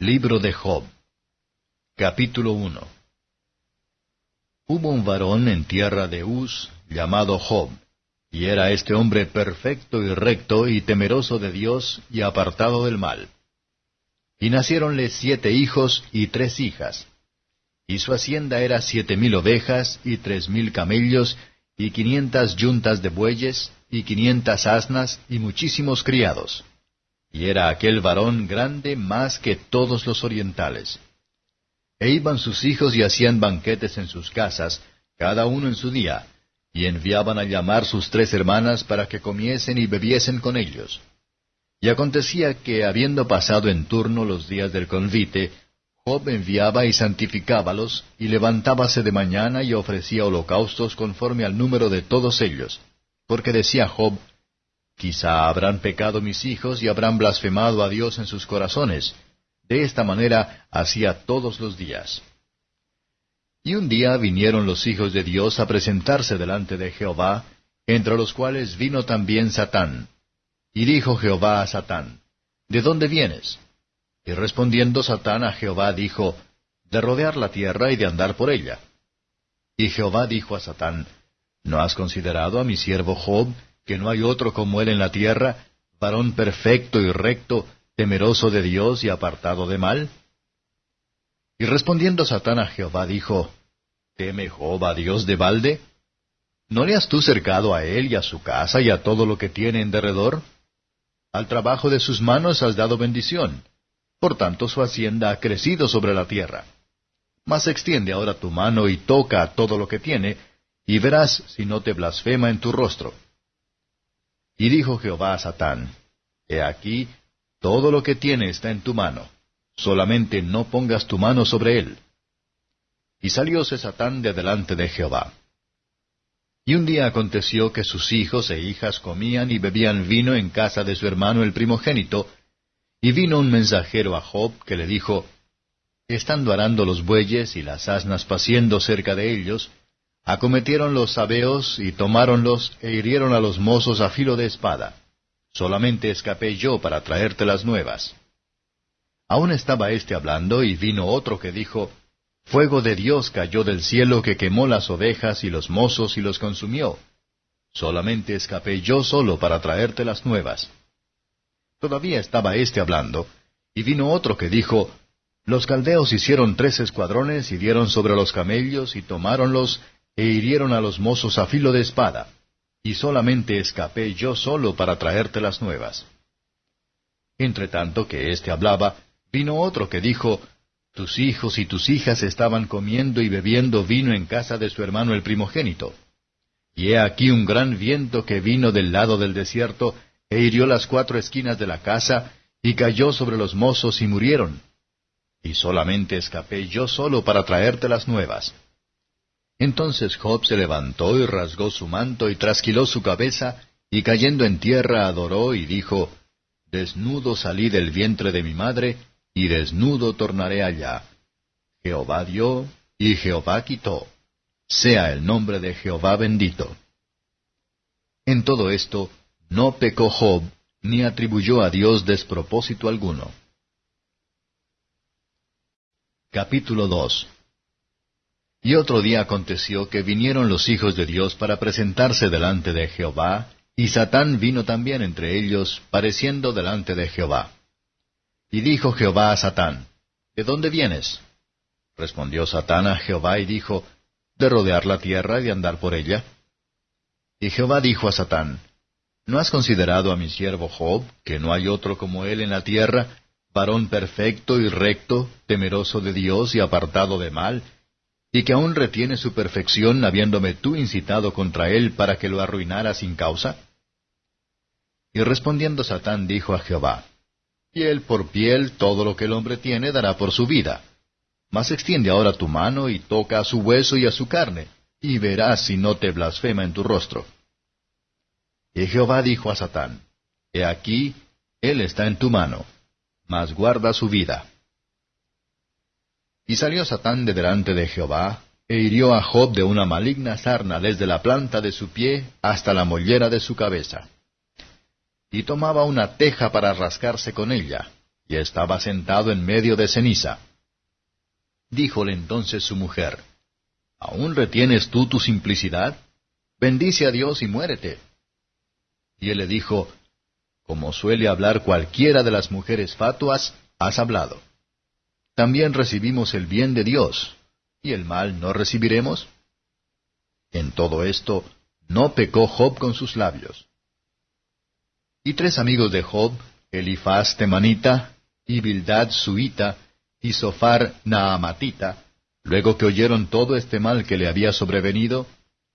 Libro de Job Capítulo 1 Hubo un varón en tierra de Uz llamado Job, y era este hombre perfecto y recto y temeroso de Dios y apartado del mal. Y naciéronle siete hijos y tres hijas. Y su hacienda era siete mil ovejas y tres mil camellos y quinientas yuntas de bueyes y quinientas asnas y muchísimos criados y era aquel varón grande más que todos los orientales. E iban sus hijos y hacían banquetes en sus casas, cada uno en su día, y enviaban a llamar sus tres hermanas para que comiesen y bebiesen con ellos. Y acontecía que, habiendo pasado en turno los días del convite, Job enviaba y santificábalos, y levantábase de mañana y ofrecía holocaustos conforme al número de todos ellos. Porque decía Job, Quizá habrán pecado mis hijos y habrán blasfemado a Dios en sus corazones. De esta manera hacía todos los días. Y un día vinieron los hijos de Dios a presentarse delante de Jehová, entre los cuales vino también Satán. Y dijo Jehová a Satán, ¿De dónde vienes? Y respondiendo Satán a Jehová dijo, De rodear la tierra y de andar por ella. Y Jehová dijo a Satán, ¿No has considerado a mi siervo Job, que no hay otro como él en la tierra, varón perfecto y recto, temeroso de Dios y apartado de mal? Y respondiendo Satán a Jehová dijo, ¿Teme a Dios de balde? ¿No le has tú cercado a él y a su casa y a todo lo que tiene en derredor? Al trabajo de sus manos has dado bendición. Por tanto su hacienda ha crecido sobre la tierra. Mas extiende ahora tu mano y toca a todo lo que tiene, y verás si no te blasfema en tu rostro. Y dijo Jehová a Satán, He aquí, todo lo que tiene está en tu mano, solamente no pongas tu mano sobre él. Y salióse Satán de delante de Jehová. Y un día aconteció que sus hijos e hijas comían y bebían vino en casa de su hermano el primogénito, y vino un mensajero a Job que le dijo, Estando arando los bueyes y las asnas paciendo cerca de ellos, Acometieron los sabeos y tomáronlos e hirieron a los mozos a filo de espada. Solamente escapé yo para traerte las nuevas. Aún estaba éste hablando y vino otro que dijo, Fuego de Dios cayó del cielo que quemó las ovejas y los mozos y los consumió. Solamente escapé yo solo para traerte las nuevas. Todavía estaba éste hablando, y vino otro que dijo, Los caldeos hicieron tres escuadrones y dieron sobre los camellos y tomáronlos e hirieron a los mozos a filo de espada, y solamente escapé yo solo para traerte las nuevas. Entre tanto que éste hablaba, vino otro que dijo, Tus hijos y tus hijas estaban comiendo y bebiendo vino en casa de su hermano el primogénito. Y he aquí un gran viento que vino del lado del desierto, e hirió las cuatro esquinas de la casa, y cayó sobre los mozos y murieron. Y solamente escapé yo solo para traerte las nuevas. Entonces Job se levantó y rasgó su manto y trasquiló su cabeza, y cayendo en tierra adoró y dijo, Desnudo salí del vientre de mi madre, y desnudo tornaré allá. Jehová dio, y Jehová quitó. Sea el nombre de Jehová bendito. En todo esto, no pecó Job, ni atribuyó a Dios despropósito alguno. Capítulo 2 y otro día aconteció que vinieron los hijos de Dios para presentarse delante de Jehová, y Satán vino también entre ellos, pareciendo delante de Jehová. Y dijo Jehová a Satán, ¿De dónde vienes? Respondió Satán a Jehová y dijo, De rodear la tierra y de andar por ella. Y Jehová dijo a Satán, ¿No has considerado a mi siervo Job, que no hay otro como él en la tierra, varón perfecto y recto, temeroso de Dios y apartado de mal, y que aún retiene su perfección habiéndome tú incitado contra él para que lo arruinara sin causa? Y respondiendo Satán dijo a Jehová, Piel por piel todo lo que el hombre tiene dará por su vida. Mas extiende ahora tu mano y toca a su hueso y a su carne, y verás si no te blasfema en tu rostro. Y Jehová dijo a Satán, He aquí, él está en tu mano, mas guarda su vida. Y salió Satán de delante de Jehová, e hirió a Job de una maligna sarna desde la planta de su pie hasta la mollera de su cabeza. Y tomaba una teja para rascarse con ella, y estaba sentado en medio de ceniza. Díjole entonces su mujer, ¿Aún retienes tú tu simplicidad? Bendice a Dios y muérete. Y él le dijo, Como suele hablar cualquiera de las mujeres fatuas, has hablado. También recibimos el bien de Dios, ¿y el mal no recibiremos? En todo esto, no pecó Job con sus labios. Y tres amigos de Job, Elifaz temanita, y Bildad suita, y Sofar naamatita, luego que oyeron todo este mal que le había sobrevenido,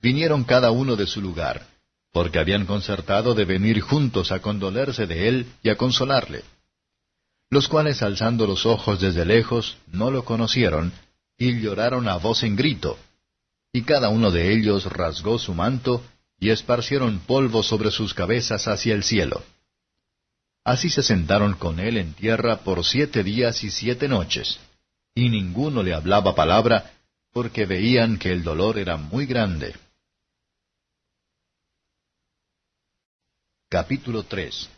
vinieron cada uno de su lugar, porque habían concertado de venir juntos a condolerse de él y a consolarle. Los cuales alzando los ojos desde lejos, no lo conocieron, y lloraron a voz en grito. Y cada uno de ellos rasgó su manto, y esparcieron polvo sobre sus cabezas hacia el cielo. Así se sentaron con él en tierra por siete días y siete noches, y ninguno le hablaba palabra, porque veían que el dolor era muy grande. Capítulo 3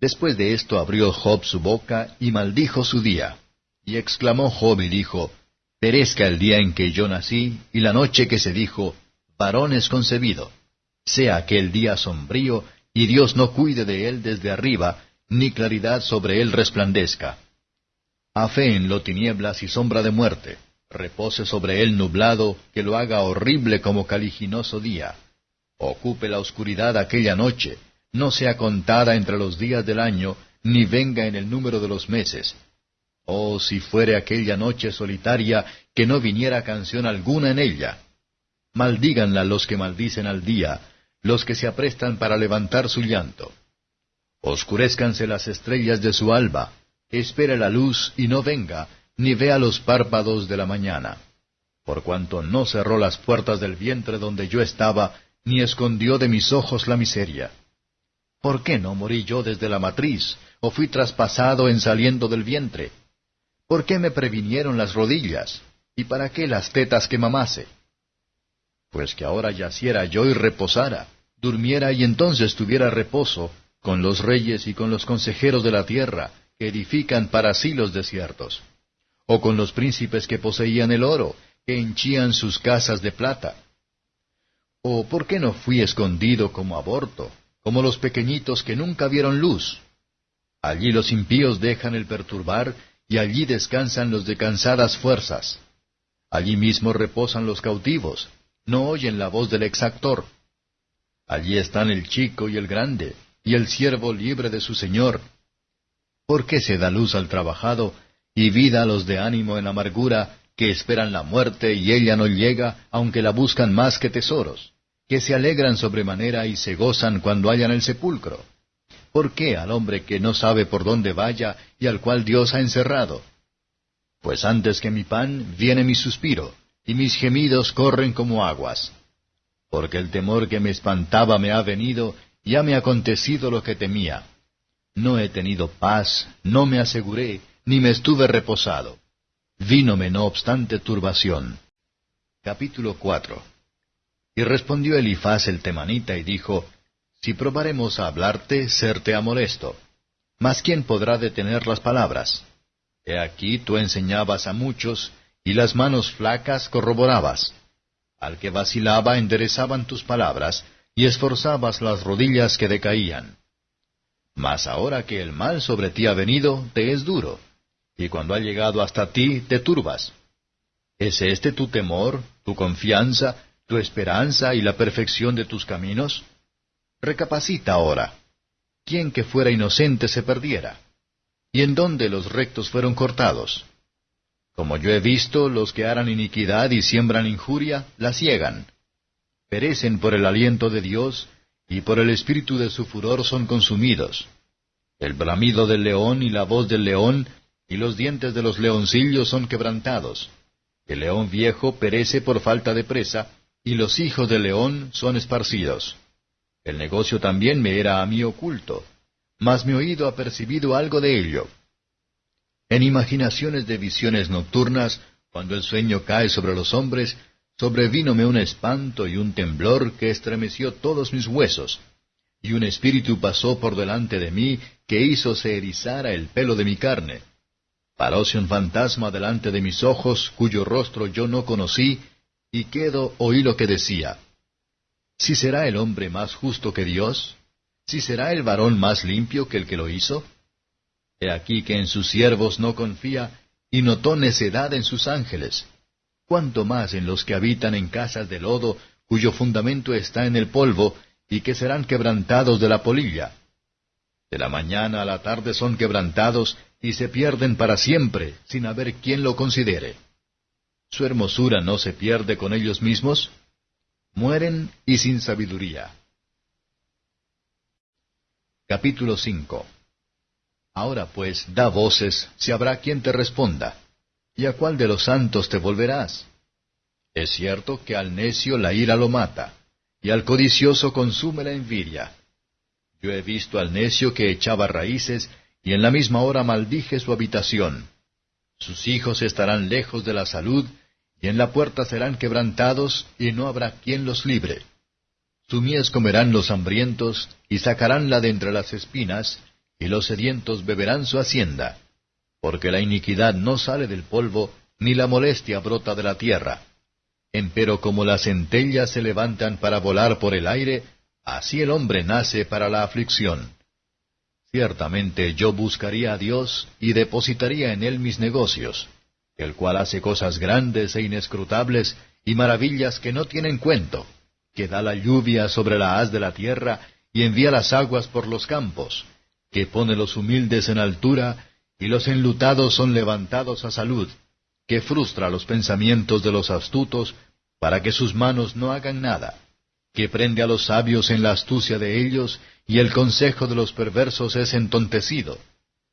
Después de esto abrió Job su boca y maldijo su día. Y exclamó Job y dijo, Perezca el día en que yo nací y la noche que se dijo, varón es concebido. Sea aquel día sombrío y Dios no cuide de él desde arriba, ni claridad sobre él resplandezca. en lo tinieblas y sombra de muerte, repose sobre él nublado, que lo haga horrible como caliginoso día Ocupe la oscuridad aquella noche, no sea contada entre los días del año, ni venga en el número de los meses. Oh, si fuere aquella noche solitaria, que no viniera canción alguna en ella. Maldíganla los que maldicen al día, los que se aprestan para levantar su llanto. Oscurezcanse las estrellas de su alba, espere la luz y no venga, ni vea los párpados de la mañana. Por cuanto no cerró las puertas del vientre donde yo estaba, ni escondió de mis ojos la miseria. ¿Por qué no morí yo desde la matriz, o fui traspasado en saliendo del vientre? ¿Por qué me previnieron las rodillas? ¿Y para qué las tetas que mamase? Pues que ahora yaciera yo y reposara, durmiera y entonces tuviera reposo, con los reyes y con los consejeros de la tierra, que edifican para sí los desiertos, o con los príncipes que poseían el oro, que henchían sus casas de plata ¿O por qué no fui escondido como aborto, como los pequeñitos que nunca vieron luz? Allí los impíos dejan el perturbar, y allí descansan los de cansadas fuerzas. Allí mismo reposan los cautivos, no oyen la voz del exactor. Allí están el chico y el grande, y el siervo libre de su señor. ¿Por qué se da luz al trabajado, y vida a los de ánimo en amargura, que esperan la muerte y ella no llega, aunque la buscan más que tesoros, que se alegran sobremanera y se gozan cuando hallan el sepulcro. ¿Por qué al hombre que no sabe por dónde vaya y al cual Dios ha encerrado? Pues antes que mi pan viene mi suspiro, y mis gemidos corren como aguas. Porque el temor que me espantaba me ha venido, y ha me acontecido lo que temía. No he tenido paz, no me aseguré, ni me estuve reposado Vínome no obstante turbación. Capítulo 4 Y respondió Elifaz el temanita y dijo, Si probaremos a hablarte, serte a molesto. Mas ¿quién podrá detener las palabras? He aquí tú enseñabas a muchos, y las manos flacas corroborabas. Al que vacilaba enderezaban tus palabras, y esforzabas las rodillas que decaían. Mas ahora que el mal sobre ti ha venido, te es duro y cuando ha llegado hasta ti te turbas. ¿Es este tu temor, tu confianza, tu esperanza y la perfección de tus caminos? Recapacita ahora. ¿Quién que fuera inocente se perdiera? ¿Y en dónde los rectos fueron cortados? Como yo he visto, los que harán iniquidad y siembran injuria, la ciegan. Perecen por el aliento de Dios, y por el espíritu de su furor son consumidos. El bramido del león y la voz del león y los dientes de los leoncillos son quebrantados. El león viejo perece por falta de presa, y los hijos del león son esparcidos. El negocio también me era a mí oculto, mas mi oído ha percibido algo de ello. En imaginaciones de visiones nocturnas, cuando el sueño cae sobre los hombres, sobrevínome un espanto y un temblor que estremeció todos mis huesos. y un espíritu pasó por delante de mí que hizo se erizara el pelo de mi carne. Paróse un fantasma delante de mis ojos, cuyo rostro yo no conocí, y quedo oí lo que decía. ¿Si será el hombre más justo que Dios? ¿Si será el varón más limpio que el que lo hizo? He aquí que en sus siervos no confía, y notó necedad en sus ángeles. Cuanto más en los que habitan en casas de lodo, cuyo fundamento está en el polvo, y que serán quebrantados de la polilla. De la mañana a la tarde son quebrantados, y se pierden para siempre, sin haber quien lo considere. ¿Su hermosura no se pierde con ellos mismos? Mueren y sin sabiduría. Capítulo 5 Ahora pues, da voces, si habrá quien te responda. ¿Y a cuál de los santos te volverás? Es cierto que al necio la ira lo mata, y al codicioso consume la envidia. Yo he visto al necio que echaba raíces, y en la misma hora maldije su habitación. Sus hijos estarán lejos de la salud, y en la puerta serán quebrantados, y no habrá quien los libre. Su mies comerán los hambrientos, y sacaránla de entre las espinas, y los sedientos beberán su hacienda. Porque la iniquidad no sale del polvo, ni la molestia brota de la tierra. Empero como las centellas se levantan para volar por el aire, así el hombre nace para la aflicción. Ciertamente yo buscaría a Dios y depositaría en él mis negocios, el cual hace cosas grandes e inescrutables y maravillas que no tienen cuento, que da la lluvia sobre la haz de la tierra y envía las aguas por los campos, que pone los humildes en altura y los enlutados son levantados a salud, que frustra los pensamientos de los astutos para que sus manos no hagan nada que prende a los sabios en la astucia de ellos, y el consejo de los perversos es entontecido.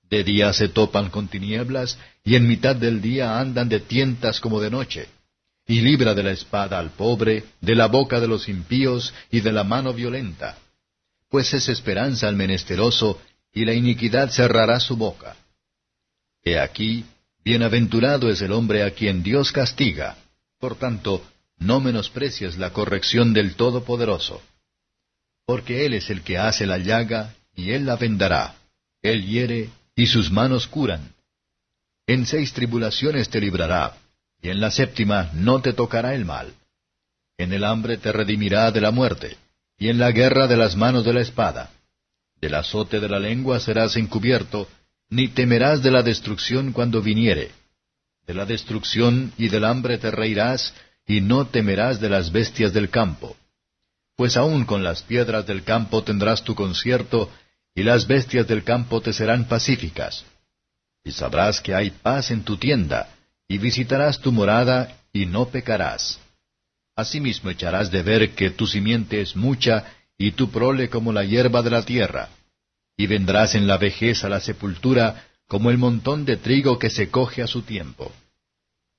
De día se topan con tinieblas, y en mitad del día andan de tientas como de noche. Y libra de la espada al pobre, de la boca de los impíos, y de la mano violenta. Pues es esperanza al menesteroso, y la iniquidad cerrará su boca. He aquí, bienaventurado es el hombre a quien Dios castiga. Por tanto, no menosprecies la corrección del Todopoderoso. Porque Él es el que hace la llaga, y Él la vendará. Él hiere, y sus manos curan. En seis tribulaciones te librará, y en la séptima no te tocará el mal. En el hambre te redimirá de la muerte, y en la guerra de las manos de la espada. Del azote de la lengua serás encubierto, ni temerás de la destrucción cuando viniere. De la destrucción y del hambre te reirás, y no temerás de las bestias del campo. Pues aun con las piedras del campo tendrás tu concierto, y las bestias del campo te serán pacíficas. Y sabrás que hay paz en tu tienda, y visitarás tu morada, y no pecarás. Asimismo echarás de ver que tu simiente es mucha, y tu prole como la hierba de la tierra. Y vendrás en la vejez a la sepultura, como el montón de trigo que se coge a su tiempo.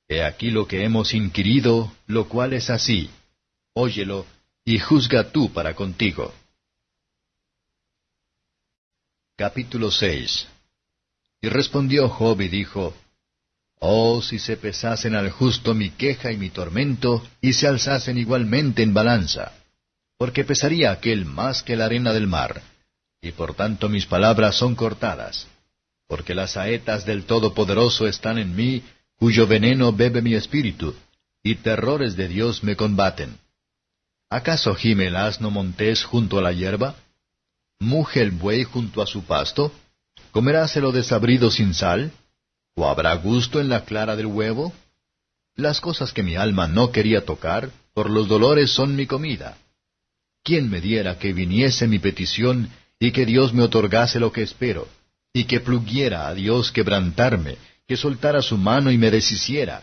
He aquí lo que hemos inquirido, lo cual es así. Óyelo, y juzga tú para contigo. Capítulo 6 Y respondió Job y dijo, Oh, si se pesasen al justo mi queja y mi tormento, y se alzasen igualmente en balanza, porque pesaría aquel más que la arena del mar, y por tanto mis palabras son cortadas, porque las saetas del Todopoderoso están en mí, cuyo veneno bebe mi espíritu, y terrores de Dios me combaten. ¿Acaso gime el asno montés junto a la hierba? ¿Muge el buey junto a su pasto? ¿Comeráselo desabrido sin sal? ¿O habrá gusto en la clara del huevo? Las cosas que mi alma no quería tocar, por los dolores son mi comida. ¿Quién me diera que viniese mi petición y que Dios me otorgase lo que espero, y que pluguiera a Dios quebrantarme, que soltara su mano y me deshiciera.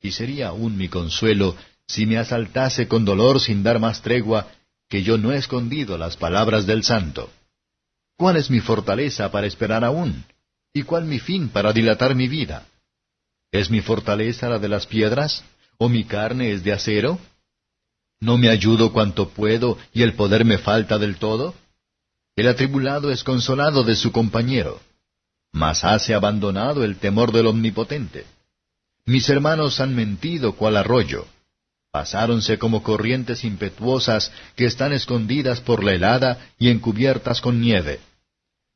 Y sería aún mi consuelo si me asaltase con dolor sin dar más tregua, que yo no he escondido las palabras del santo. ¿Cuál es mi fortaleza para esperar aún? ¿Y cuál mi fin para dilatar mi vida? ¿Es mi fortaleza la de las piedras? ¿O mi carne es de acero? ¿No me ayudo cuanto puedo y el poder me falta del todo? El atribulado es consolado de su compañero mas hace abandonado el temor del Omnipotente. Mis hermanos han mentido cual arroyo. Pasáronse como corrientes impetuosas que están escondidas por la helada y encubiertas con nieve,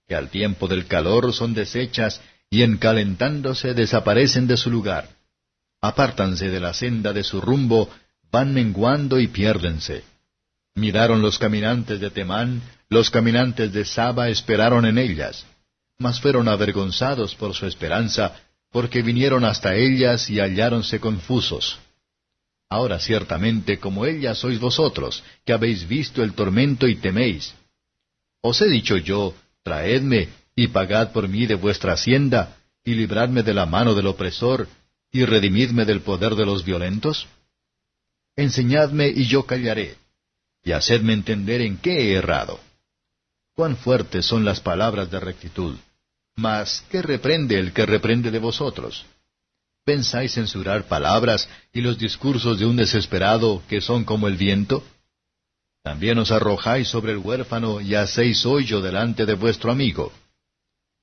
que al tiempo del calor son deshechas y en calentándose desaparecen de su lugar. Apártanse de la senda de su rumbo, van menguando y piérdense. Miraron los caminantes de Temán, los caminantes de Saba esperaron en ellas, mas fueron avergonzados por su esperanza, porque vinieron hasta ellas y halláronse confusos. Ahora ciertamente como ellas sois vosotros, que habéis visto el tormento y teméis. Os he dicho yo, traedme, y pagad por mí de vuestra hacienda, y libradme de la mano del opresor, y redimidme del poder de los violentos? Enseñadme y yo callaré, y hacedme entender en qué he errado. Cuán fuertes son las palabras de rectitud. Mas, ¿qué reprende el que reprende de vosotros? ¿Pensáis censurar palabras y los discursos de un desesperado que son como el viento? También os arrojáis sobre el huérfano y hacéis hoyo delante de vuestro amigo.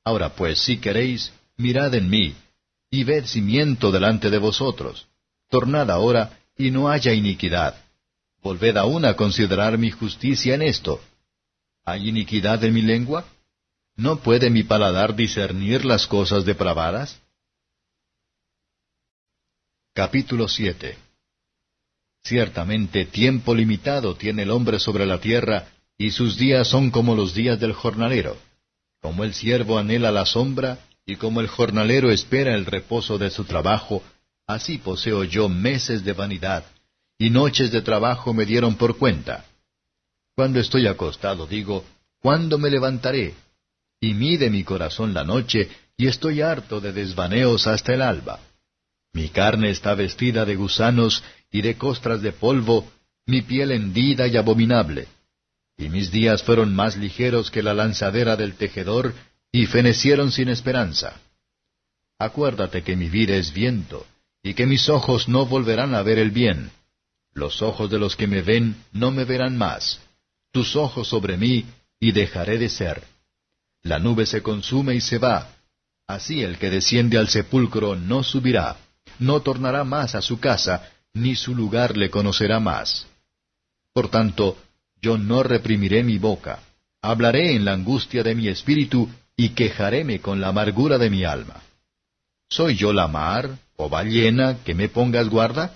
Ahora pues, si queréis, mirad en mí, y ved si miento delante de vosotros. Tornad ahora, y no haya iniquidad. Volved aún a considerar mi justicia en esto. ¿Hay iniquidad en mi lengua? ¿No puede mi paladar discernir las cosas depravadas? Capítulo 7 Ciertamente tiempo limitado tiene el hombre sobre la tierra, y sus días son como los días del jornalero. Como el siervo anhela la sombra, y como el jornalero espera el reposo de su trabajo, así poseo yo meses de vanidad, y noches de trabajo me dieron por cuenta. Cuando estoy acostado digo, ¿cuándo me levantaré? Y mide mi corazón la noche, y estoy harto de desvaneos hasta el alba. Mi carne está vestida de gusanos y de costras de polvo, mi piel hendida y abominable. Y mis días fueron más ligeros que la lanzadera del tejedor, y fenecieron sin esperanza. Acuérdate que mi vida es viento, y que mis ojos no volverán a ver el bien. Los ojos de los que me ven no me verán más. Tus ojos sobre mí, y dejaré de ser. La nube se consume y se va. Así el que desciende al sepulcro no subirá no tornará más a su casa, ni su lugar le conocerá más. Por tanto, yo no reprimiré mi boca, hablaré en la angustia de mi espíritu, y quejaréme con la amargura de mi alma. ¿Soy yo la mar, o ballena, que me pongas guarda?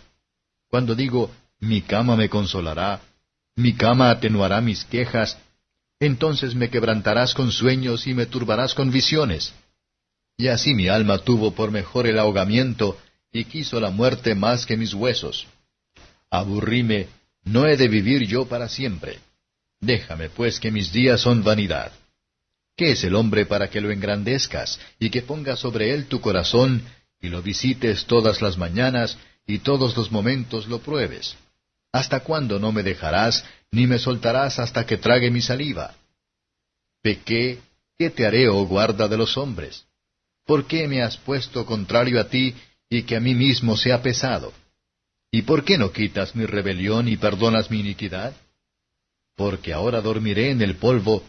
Cuando digo, mi cama me consolará, mi cama atenuará mis quejas, entonces me quebrantarás con sueños y me turbarás con visiones. Y así mi alma tuvo por mejor el ahogamiento, y quiso la muerte más que mis huesos. Aburríme, no he de vivir yo para siempre. Déjame pues que mis días son vanidad. ¿Qué es el hombre para que lo engrandezcas, y que pongas sobre él tu corazón, y lo visites todas las mañanas, y todos los momentos lo pruebes? ¿Hasta cuándo no me dejarás, ni me soltarás hasta que trague mi saliva? Pequé, ¿qué te haré, oh guarda de los hombres? ¿Por qué me has puesto contrario a ti, y que a mí mismo sea pesado. ¿Y por qué no quitas mi rebelión y perdonas mi iniquidad? Porque ahora dormiré en el polvo,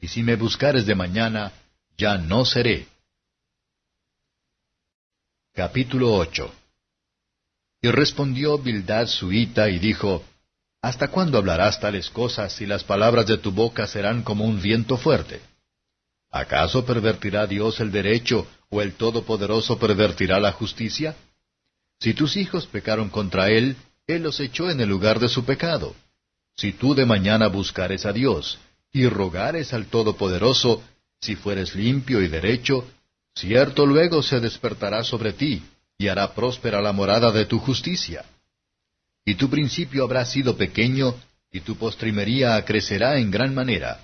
y si me buscares de mañana, ya no seré. Capítulo 8 Y respondió Bildad suita y dijo, ¿Hasta cuándo hablarás tales cosas y las palabras de tu boca serán como un viento fuerte? ¿Acaso pervertirá Dios el derecho o el Todopoderoso pervertirá la justicia? Si tus hijos pecaron contra Él, Él los echó en el lugar de su pecado. Si tú de mañana buscares a Dios y rogares al Todopoderoso, si fueres limpio y derecho, cierto luego se despertará sobre ti y hará próspera la morada de tu justicia. Y tu principio habrá sido pequeño, y tu postrimería crecerá en gran manera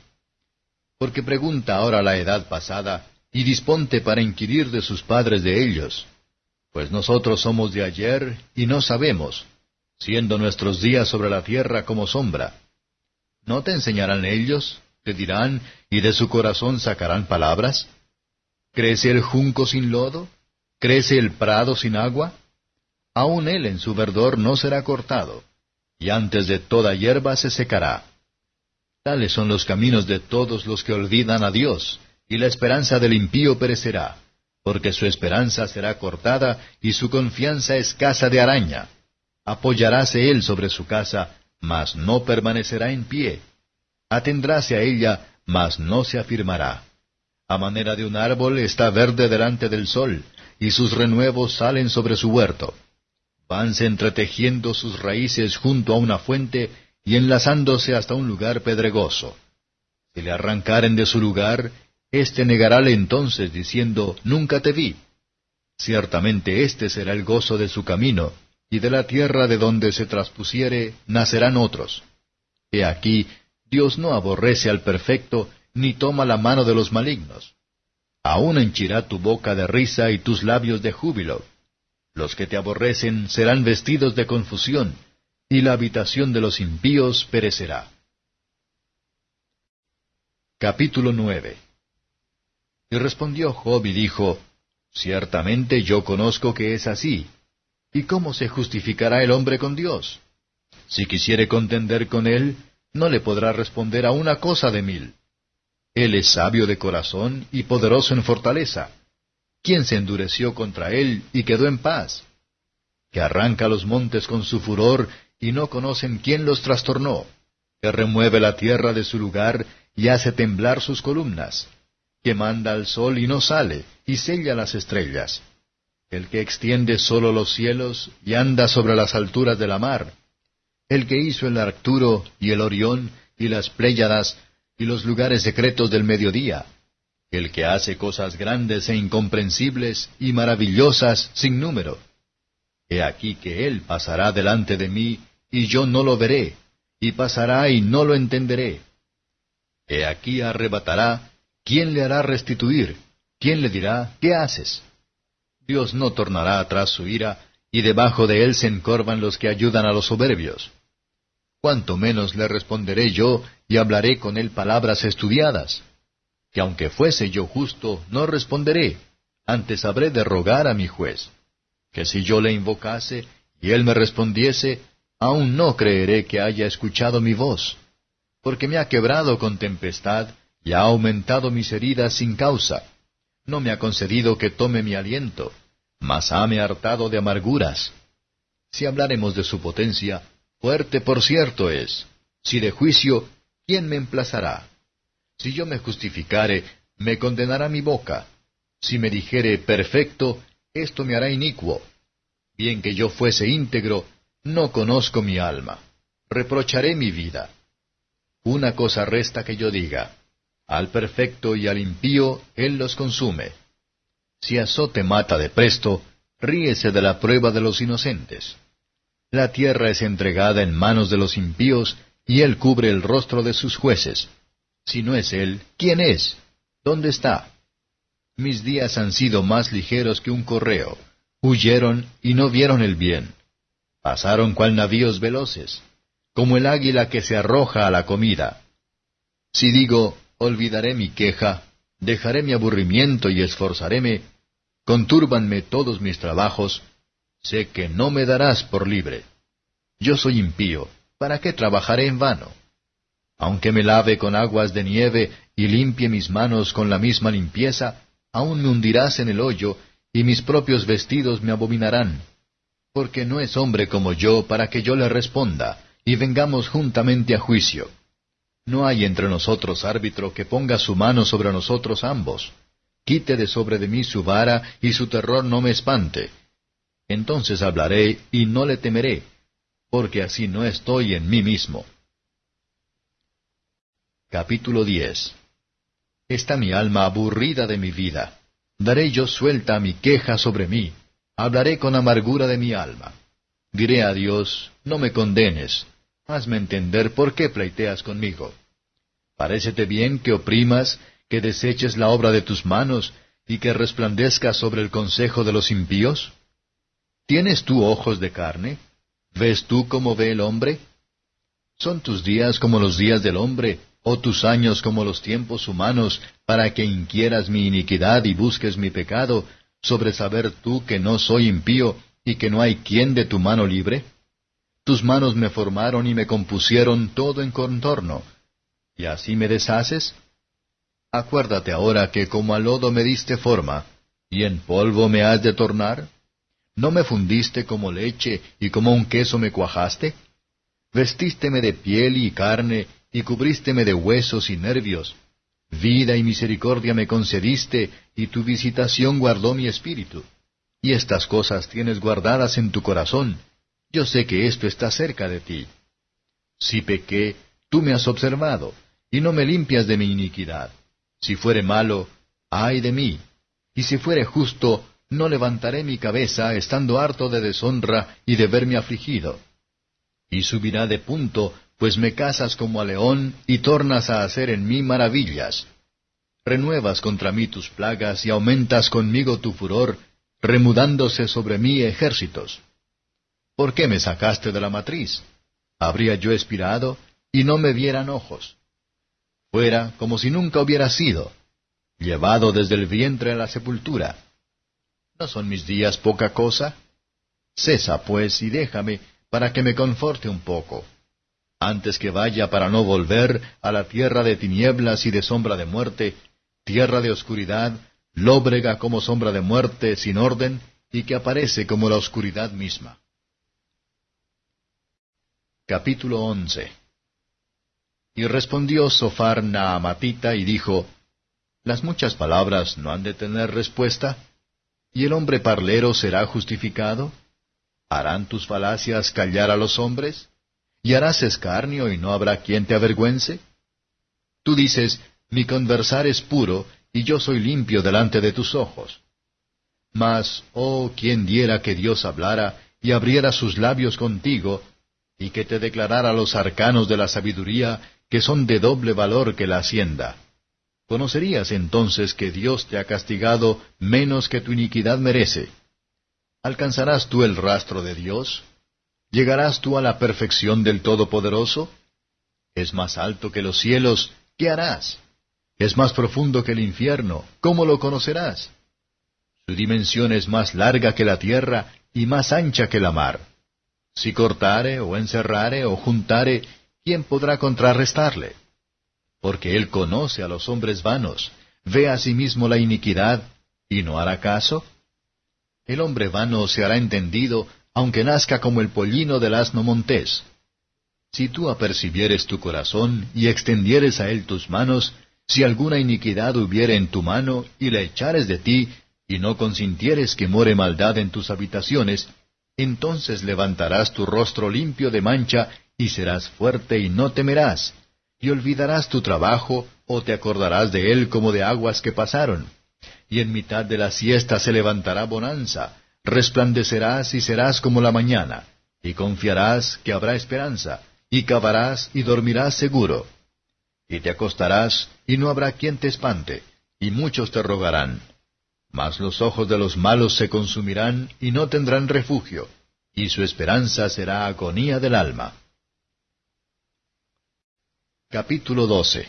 porque pregunta ahora la edad pasada, y disponte para inquirir de sus padres de ellos. Pues nosotros somos de ayer y no sabemos, siendo nuestros días sobre la tierra como sombra. ¿No te enseñarán ellos? ¿Te dirán, y de su corazón sacarán palabras? ¿Crece el junco sin lodo? ¿Crece el prado sin agua? Aun él en su verdor no será cortado, y antes de toda hierba se secará. Tales son los caminos de todos los que olvidan a Dios, y la esperanza del impío perecerá, porque su esperanza será cortada y su confianza escasa de araña. apoyaráse él sobre su casa, mas no permanecerá en pie. Atendráse a ella, mas no se afirmará. A manera de un árbol está verde delante del sol, y sus renuevos salen sobre su huerto. Vanse entretejiendo sus raíces junto a una fuente y enlazándose hasta un lugar pedregoso. Si le arrancaren de su lugar, éste negarále entonces diciendo, Nunca te vi. Ciertamente este será el gozo de su camino, y de la tierra de donde se traspusiere nacerán otros. He aquí, Dios no aborrece al perfecto, ni toma la mano de los malignos. Aún henchirá tu boca de risa y tus labios de júbilo. Los que te aborrecen serán vestidos de confusión, y la habitación de los impíos perecerá. Capítulo 9 Y respondió Job y dijo, Ciertamente yo conozco que es así, ¿Y cómo se justificará el hombre con Dios? Si quisiere contender con él, no le podrá responder a una cosa de mil. Él es sabio de corazón y poderoso en fortaleza. ¿Quién se endureció contra él y quedó en paz? Que arranca los montes con su furor y no conocen quién los trastornó. Que remueve la tierra de su lugar y hace temblar sus columnas. Que manda al sol y no sale, y sella las estrellas el que extiende solo los cielos y anda sobre las alturas de la mar, el que hizo el Arcturo y el Orión y las Pléyadas y los lugares secretos del mediodía, el que hace cosas grandes e incomprensibles y maravillosas sin número. He aquí que Él pasará delante de mí, y yo no lo veré, y pasará y no lo entenderé. He aquí arrebatará, ¿quién le hará restituir? ¿Quién le dirá, ¿qué haces? Dios no tornará atrás su ira, y debajo de él se encorvan los que ayudan a los soberbios. Cuanto menos le responderé yo, y hablaré con él palabras estudiadas. Que aunque fuese yo justo, no responderé, antes habré de rogar a mi juez. Que si yo le invocase, y él me respondiese, aún no creeré que haya escuchado mi voz. Porque me ha quebrado con tempestad, y ha aumentado mis heridas sin causa. No me ha concedido que tome mi aliento mas hame hartado de amarguras. Si hablaremos de su potencia, fuerte por cierto es. Si de juicio, ¿quién me emplazará? Si yo me justificare, me condenará mi boca. Si me dijere perfecto, esto me hará inicuo. Bien que yo fuese íntegro, no conozco mi alma. Reprocharé mi vida. Una cosa resta que yo diga. Al perfecto y al impío él los consume. Si azote mata de presto, ríese de la prueba de los inocentes. La tierra es entregada en manos de los impíos, y él cubre el rostro de sus jueces. Si no es él, ¿quién es? ¿Dónde está? Mis días han sido más ligeros que un correo. Huyeron y no vieron el bien. Pasaron cual navíos veloces, como el águila que se arroja a la comida. Si digo, olvidaré mi queja, dejaré mi aburrimiento y esforzaréme, contúrbanme todos mis trabajos, sé que no me darás por libre. Yo soy impío, ¿para qué trabajaré en vano? Aunque me lave con aguas de nieve y limpie mis manos con la misma limpieza, aún me hundirás en el hoyo, y mis propios vestidos me abominarán. Porque no es hombre como yo para que yo le responda, y vengamos juntamente a juicio. No hay entre nosotros árbitro que ponga su mano sobre nosotros ambos. Quite de sobre de mí su vara, y su terror no me espante. Entonces hablaré, y no le temeré, porque así no estoy en mí mismo. Capítulo 10 Está mi alma aburrida de mi vida. Daré yo suelta a mi queja sobre mí. Hablaré con amargura de mi alma. Diré a Dios, no me condenes, Hazme entender por qué pleiteas conmigo. ¿Parécete bien que oprimas, que deseches la obra de tus manos, y que resplandezcas sobre el consejo de los impíos? ¿Tienes tú ojos de carne? ¿Ves tú cómo ve el hombre? ¿Son tus días como los días del hombre, o tus años como los tiempos humanos, para que inquieras mi iniquidad y busques mi pecado, sobre saber tú que no soy impío, y que no hay quien de tu mano libre? Tus manos me formaron y me compusieron todo en contorno. ¿Y así me deshaces? Acuérdate ahora que como al lodo me diste forma, y en polvo me has de tornar. ¿No me fundiste como leche y como un queso me cuajaste? Vestísteme de piel y carne, y cubrísteme de huesos y nervios. Vida y misericordia me concediste, y tu visitación guardó mi espíritu. Y estas cosas tienes guardadas en tu corazón. Yo sé que esto está cerca de ti. Si pequé, tú me has observado, y no me limpias de mi iniquidad. Si fuere malo, ay de mí. Y si fuere justo, no levantaré mi cabeza, estando harto de deshonra y de verme afligido. Y subirá de punto, pues me casas como a león, y tornas a hacer en mí maravillas. Renuevas contra mí tus plagas, y aumentas conmigo tu furor, remudándose sobre mí ejércitos. ¿Por qué me sacaste de la matriz? Habría yo expirado, y no me vieran ojos. Fuera como si nunca hubiera sido, llevado desde el vientre a la sepultura. ¿No son mis días poca cosa? Cesa, pues, y déjame, para que me conforte un poco, antes que vaya para no volver a la tierra de tinieblas y de sombra de muerte, tierra de oscuridad, lóbrega como sombra de muerte sin orden, y que aparece como la oscuridad misma. Capítulo 11 Y respondió Sofar Naamatita y dijo, ¿Las muchas palabras no han de tener respuesta? ¿Y el hombre parlero será justificado? ¿Harán tus falacias callar a los hombres? ¿Y harás escarnio y no habrá quien te avergüence? Tú dices, mi conversar es puro, y yo soy limpio delante de tus ojos. Mas, oh, quien diera que Dios hablara y abriera sus labios contigo, y que te declarara los arcanos de la sabiduría, que son de doble valor que la hacienda. Conocerías entonces que Dios te ha castigado menos que tu iniquidad merece. ¿Alcanzarás tú el rastro de Dios? ¿Llegarás tú a la perfección del Todopoderoso? Es más alto que los cielos, ¿qué harás? Es más profundo que el infierno, ¿cómo lo conocerás? Su dimensión es más larga que la tierra y más ancha que la mar. Si cortare o encerrare o juntare, ¿quién podrá contrarrestarle? Porque él conoce a los hombres vanos, ve a sí mismo la iniquidad, y no hará caso. El hombre vano se hará entendido, aunque nazca como el pollino del asno montés. Si tú apercibieres tu corazón y extendieres a él tus manos, si alguna iniquidad hubiere en tu mano, y la echares de ti, y no consintieres que more maldad en tus habitaciones, entonces levantarás tu rostro limpio de mancha, y serás fuerte y no temerás, y olvidarás tu trabajo, o te acordarás de él como de aguas que pasaron. Y en mitad de la siesta se levantará bonanza, resplandecerás y serás como la mañana, y confiarás que habrá esperanza, y cavarás y dormirás seguro y te acostarás, y no habrá quien te espante, y muchos te rogarán. Mas los ojos de los malos se consumirán, y no tendrán refugio, y su esperanza será agonía del alma. Capítulo 12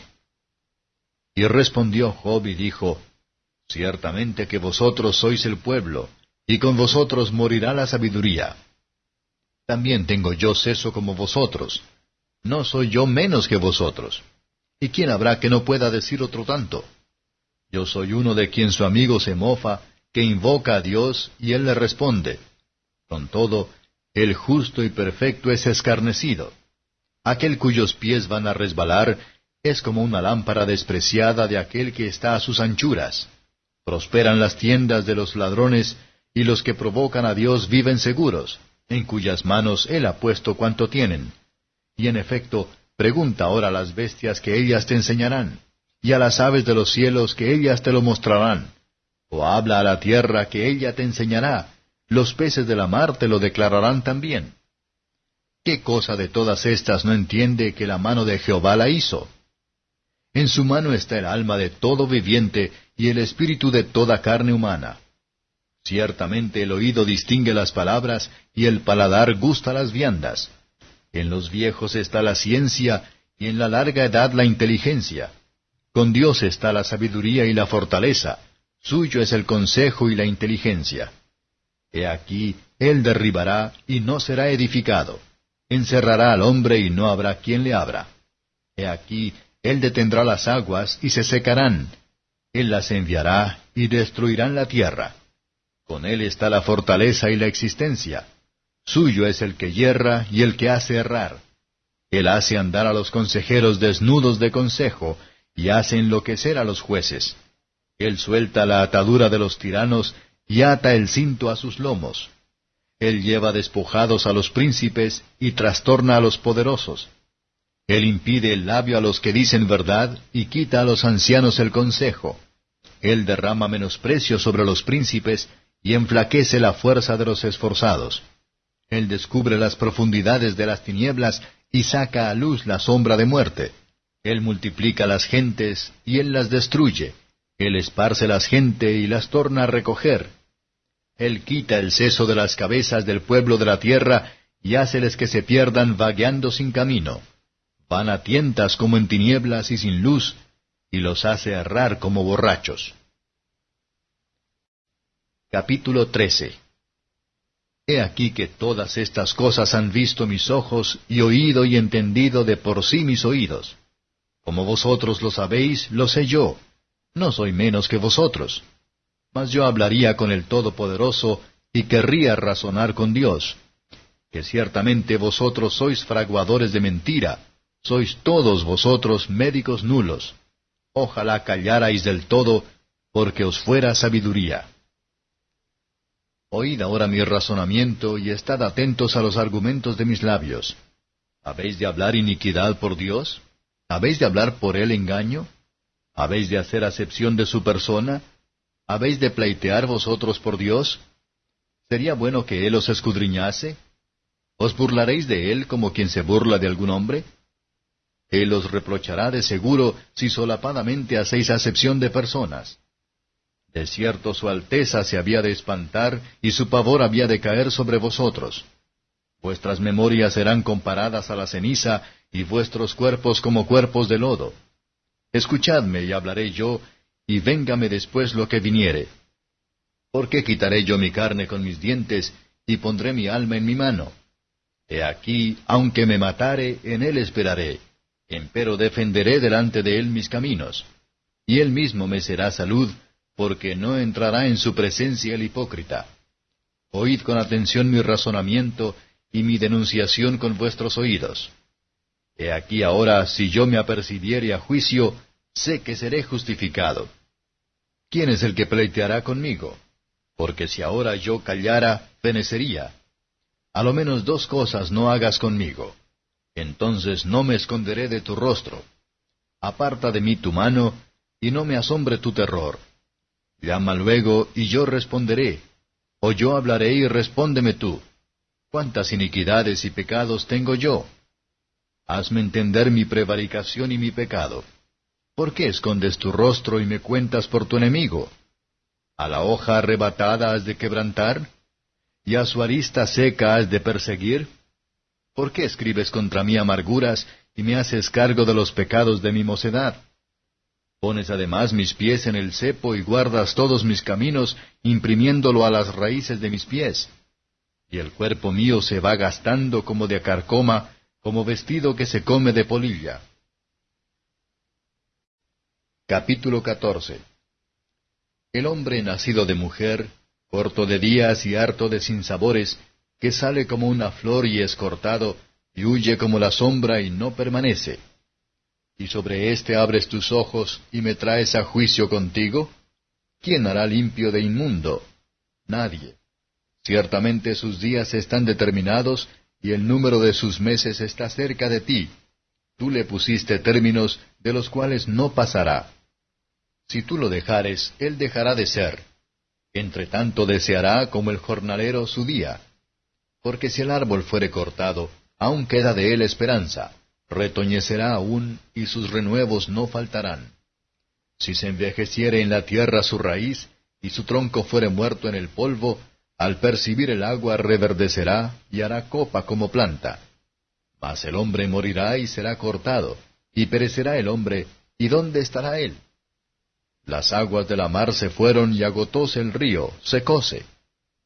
Y respondió Job y dijo, Ciertamente que vosotros sois el pueblo, y con vosotros morirá la sabiduría. También tengo yo seso como vosotros, no soy yo menos que vosotros. ¿Y quién habrá que no pueda decir otro tanto? Yo soy uno de quien su amigo se mofa, que invoca a Dios y él le responde. Con todo, el justo y perfecto es escarnecido. Aquel cuyos pies van a resbalar es como una lámpara despreciada de aquel que está a sus anchuras. Prosperan las tiendas de los ladrones, y los que provocan a Dios viven seguros, en cuyas manos Él ha puesto cuanto tienen. Y en efecto, Pregunta ahora a las bestias que ellas te enseñarán, y a las aves de los cielos que ellas te lo mostrarán. O habla a la tierra que ella te enseñará, los peces de la mar te lo declararán también. ¿Qué cosa de todas estas no entiende que la mano de Jehová la hizo? En su mano está el alma de todo viviente y el espíritu de toda carne humana. Ciertamente el oído distingue las palabras y el paladar gusta las viandas en los viejos está la ciencia, y en la larga edad la inteligencia. Con Dios está la sabiduría y la fortaleza, suyo es el consejo y la inteligencia. He aquí, Él derribará y no será edificado. Encerrará al hombre y no habrá quien le abra. He aquí, Él detendrá las aguas y se secarán. Él las enviará y destruirán la tierra. Con él está la fortaleza y la existencia. Suyo es el que yerra y el que hace errar. Él hace andar a los consejeros desnudos de consejo, y hace enloquecer a los jueces. Él suelta la atadura de los tiranos, y ata el cinto a sus lomos. Él lleva despojados a los príncipes, y trastorna a los poderosos. Él impide el labio a los que dicen verdad, y quita a los ancianos el consejo. Él derrama menosprecio sobre los príncipes, y enflaquece la fuerza de los esforzados. Él descubre las profundidades de las tinieblas, y saca a luz la sombra de muerte. Él multiplica las gentes, y él las destruye. Él esparce las gentes y las torna a recoger. Él quita el seso de las cabezas del pueblo de la tierra, y háceles que se pierdan vagueando sin camino. Van a tientas como en tinieblas y sin luz, y los hace errar como borrachos. Capítulo 13 He aquí que todas estas cosas han visto mis ojos, y oído y entendido de por sí mis oídos. Como vosotros lo sabéis, lo sé yo. No soy menos que vosotros. Mas yo hablaría con el Todopoderoso, y querría razonar con Dios. Que ciertamente vosotros sois fraguadores de mentira, sois todos vosotros médicos nulos. Ojalá callarais del todo, porque os fuera sabiduría. Oíd ahora mi razonamiento y estad atentos a los argumentos de mis labios. ¿Habéis de hablar iniquidad por Dios? ¿Habéis de hablar por él engaño? ¿Habéis de hacer acepción de su persona? ¿Habéis de pleitear vosotros por Dios? ¿Sería bueno que él os escudriñase? ¿Os burlaréis de él como quien se burla de algún hombre? Él os reprochará de seguro si solapadamente hacéis acepción de personas. De cierto su alteza se había de espantar y su pavor había de caer sobre vosotros. Vuestras memorias serán comparadas a la ceniza y vuestros cuerpos como cuerpos de lodo. Escuchadme y hablaré yo, y véngame después lo que viniere. ¿Por qué quitaré yo mi carne con mis dientes y pondré mi alma en mi mano? He aquí, aunque me matare, en él esperaré empero defenderé delante de él mis caminos. Y él mismo me será salud, porque no entrará en su presencia el hipócrita. Oíd con atención mi razonamiento y mi denunciación con vuestros oídos. He aquí ahora, si yo me apercibiere a juicio, sé que seré justificado. ¿Quién es el que pleiteará conmigo? Porque si ahora yo callara, fenecería. A lo menos dos cosas no hagas conmigo entonces no me esconderé de tu rostro. Aparta de mí tu mano, y no me asombre tu terror. Llama luego, y yo responderé, o yo hablaré y respóndeme tú. ¿Cuántas iniquidades y pecados tengo yo? Hazme entender mi prevaricación y mi pecado. ¿Por qué escondes tu rostro y me cuentas por tu enemigo? ¿A la hoja arrebatada has de quebrantar? ¿Y a su arista seca has de perseguir? ¿Por qué escribes contra mí amarguras y me haces cargo de los pecados de mi mocedad? Pones además mis pies en el cepo y guardas todos mis caminos, imprimiéndolo a las raíces de mis pies. Y el cuerpo mío se va gastando como de acarcoma, como vestido que se come de polilla. Capítulo 14 El hombre nacido de mujer, corto de días y harto de sinsabores, que sale como una flor y es cortado, y huye como la sombra y no permanece. ¿Y sobre éste abres tus ojos y me traes a juicio contigo? ¿Quién hará limpio de inmundo? Nadie. Ciertamente sus días están determinados, y el número de sus meses está cerca de ti. Tú le pusiste términos de los cuales no pasará. Si tú lo dejares, él dejará de ser. Entre tanto deseará como el jornalero su día porque si el árbol fuere cortado, aún queda de él esperanza, retoñecerá aún, y sus renuevos no faltarán. Si se envejeciere en la tierra su raíz, y su tronco fuere muerto en el polvo, al percibir el agua reverdecerá, y hará copa como planta. Mas el hombre morirá y será cortado, y perecerá el hombre, ¿y dónde estará él? Las aguas de la mar se fueron y agotóse el río, secóse.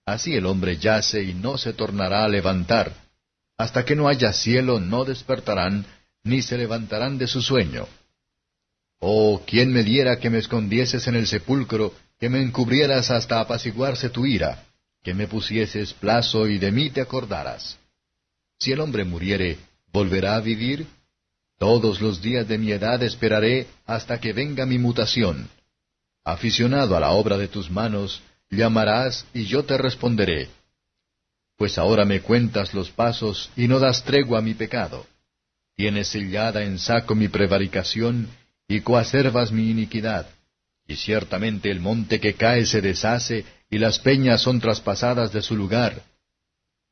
Así el hombre yace y no se tornará a levantar. Hasta que no haya cielo no despertarán, ni se levantarán de su sueño. Oh, ¿quién me diera que me escondieses en el sepulcro, que me encubrieras hasta apaciguarse tu ira, que me pusieses plazo y de mí te acordaras. Si el hombre muriere, ¿volverá a vivir? Todos los días de mi edad esperaré hasta que venga mi mutación. Aficionado a la obra de tus manos, llamarás y yo te responderé. Pues ahora me cuentas los pasos y no das tregua a mi pecado. Tienes sellada en saco mi prevaricación y coacervas mi iniquidad. Y ciertamente el monte que cae se deshace y las peñas son traspasadas de su lugar.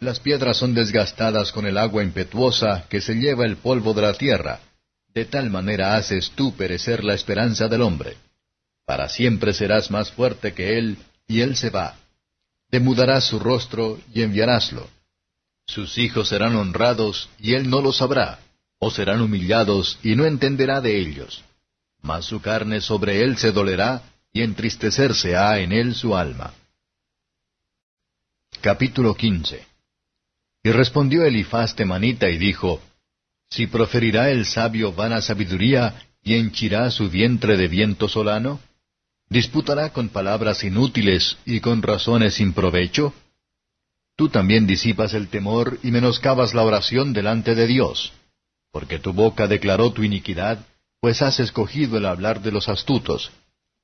Las piedras son desgastadas con el agua impetuosa que se lleva el polvo de la tierra. De tal manera haces tú perecer la esperanza del hombre. Para siempre serás más fuerte que él, y él se va. Demudarás su rostro y enviaráslo. Sus hijos serán honrados, y él no lo sabrá, o serán humillados, y no entenderá de ellos. Mas su carne sobre él se dolerá, y entristecerse ha en él su alma. Capítulo 15 Y respondió Elifaz temanita y dijo, Si proferirá el sabio vana sabiduría, y henchirá su vientre de viento solano, ¿Disputará con palabras inútiles y con razones sin provecho? Tú también disipas el temor y menoscabas la oración delante de Dios, porque tu boca declaró tu iniquidad, pues has escogido el hablar de los astutos.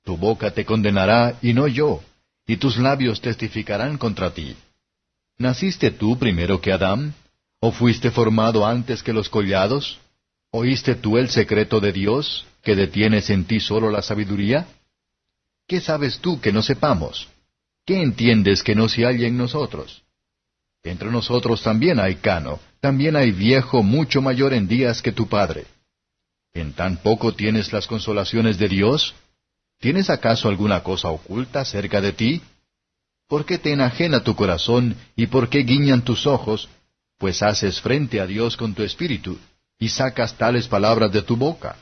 Tu boca te condenará y no yo, y tus labios testificarán contra ti. ¿Naciste tú primero que Adán? ¿O fuiste formado antes que los collados? ¿Oíste tú el secreto de Dios, que detienes en ti solo la sabiduría? ¿Qué sabes tú que no sepamos? ¿Qué entiendes que no se halla en nosotros? Entre nosotros también hay cano, también hay viejo mucho mayor en días que tu padre. ¿En tan poco tienes las consolaciones de Dios? ¿Tienes acaso alguna cosa oculta cerca de ti? ¿Por qué te enajena tu corazón y por qué guiñan tus ojos? Pues haces frente a Dios con tu espíritu y sacas tales palabras de tu boca.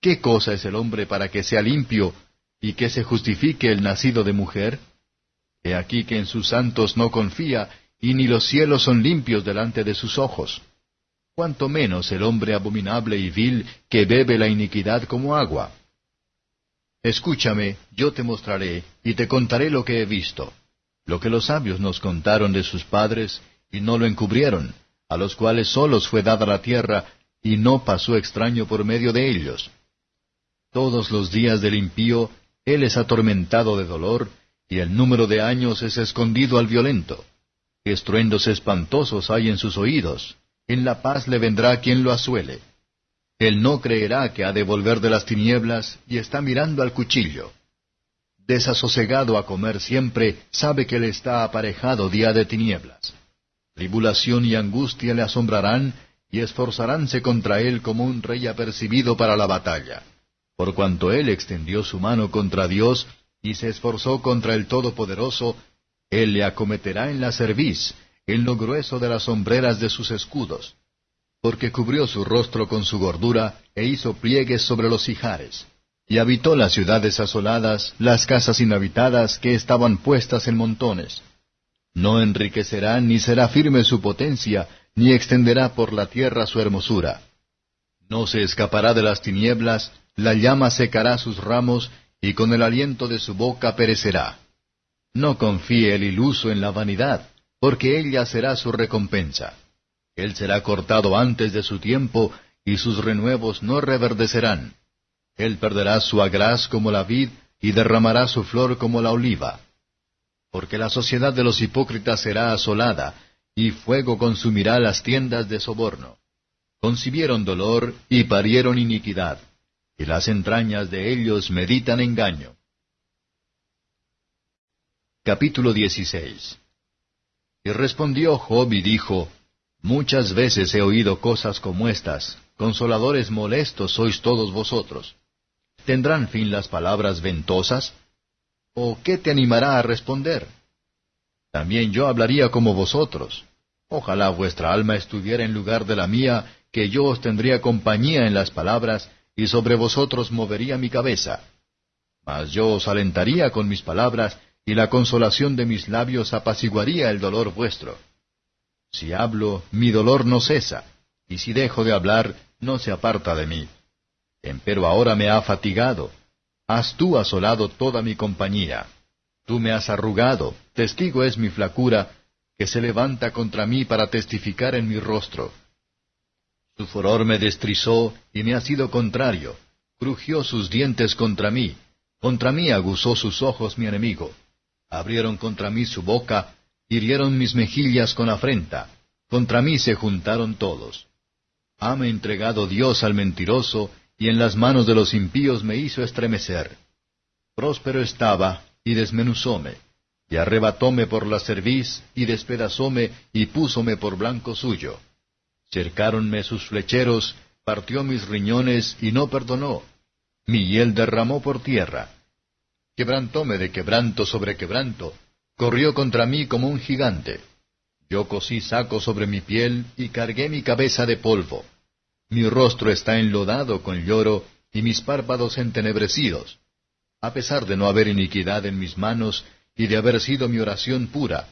¿Qué cosa es el hombre para que sea limpio y que se justifique el nacido de mujer? He aquí que en sus santos no confía, y ni los cielos son limpios delante de sus ojos. Cuanto menos el hombre abominable y vil que bebe la iniquidad como agua. Escúchame, yo te mostraré, y te contaré lo que he visto, lo que los sabios nos contaron de sus padres, y no lo encubrieron, a los cuales solos fue dada la tierra, y no pasó extraño por medio de ellos. Todos los días del impío él es atormentado de dolor, y el número de años es escondido al violento. Estruendos espantosos hay en sus oídos. En la paz le vendrá quien lo asuele. Él no creerá que ha de volver de las tinieblas, y está mirando al cuchillo. Desasosegado a comer siempre, sabe que le está aparejado día de tinieblas. Tribulación y angustia le asombrarán, y esforzaránse contra él como un rey apercibido para la batalla por cuanto él extendió su mano contra Dios y se esforzó contra el Todopoderoso, él le acometerá en la cerviz, en lo grueso de las sombreras de sus escudos, porque cubrió su rostro con su gordura e hizo pliegues sobre los ijares, y habitó las ciudades asoladas, las casas inhabitadas que estaban puestas en montones. No enriquecerá ni será firme su potencia, ni extenderá por la tierra su hermosura. No se escapará de las tinieblas, la llama secará sus ramos, y con el aliento de su boca perecerá. No confíe el iluso en la vanidad, porque ella será su recompensa. Él será cortado antes de su tiempo, y sus renuevos no reverdecerán. Él perderá su agraz como la vid, y derramará su flor como la oliva. Porque la sociedad de los hipócritas será asolada, y fuego consumirá las tiendas de soborno. Concibieron dolor y parieron iniquidad y las entrañas de ellos meditan engaño. Capítulo 16 Y respondió Job y dijo, Muchas veces he oído cosas como estas, consoladores molestos sois todos vosotros. ¿Tendrán fin las palabras ventosas? ¿O qué te animará a responder? También yo hablaría como vosotros. Ojalá vuestra alma estuviera en lugar de la mía, que yo os tendría compañía en las palabras, y sobre vosotros movería mi cabeza. Mas yo os alentaría con mis palabras, y la consolación de mis labios apaciguaría el dolor vuestro. Si hablo, mi dolor no cesa, y si dejo de hablar, no se aparta de mí. Empero ahora me ha fatigado. has tú asolado toda mi compañía. Tú me has arrugado, testigo es mi flacura, que se levanta contra mí para testificar en mi rostro. Su furor me destrizó y me ha sido contrario, crujió sus dientes contra mí, contra mí aguzó sus ojos mi enemigo. Abrieron contra mí su boca, hirieron mis mejillas con afrenta, contra mí se juntaron todos. Hame entregado Dios al mentiroso, y en las manos de los impíos me hizo estremecer. Próspero estaba, y desmenuzóme, y arrebatóme por la cerviz, y despedazóme, y púsome por blanco suyo. Cercáronme sus flecheros, partió mis riñones, y no perdonó. Mi hiel derramó por tierra. Quebrantóme de quebranto sobre quebranto, corrió contra mí como un gigante. Yo cosí saco sobre mi piel y cargué mi cabeza de polvo. Mi rostro está enlodado con lloro y mis párpados entenebrecidos, a pesar de no haber iniquidad en mis manos y de haber sido mi oración pura.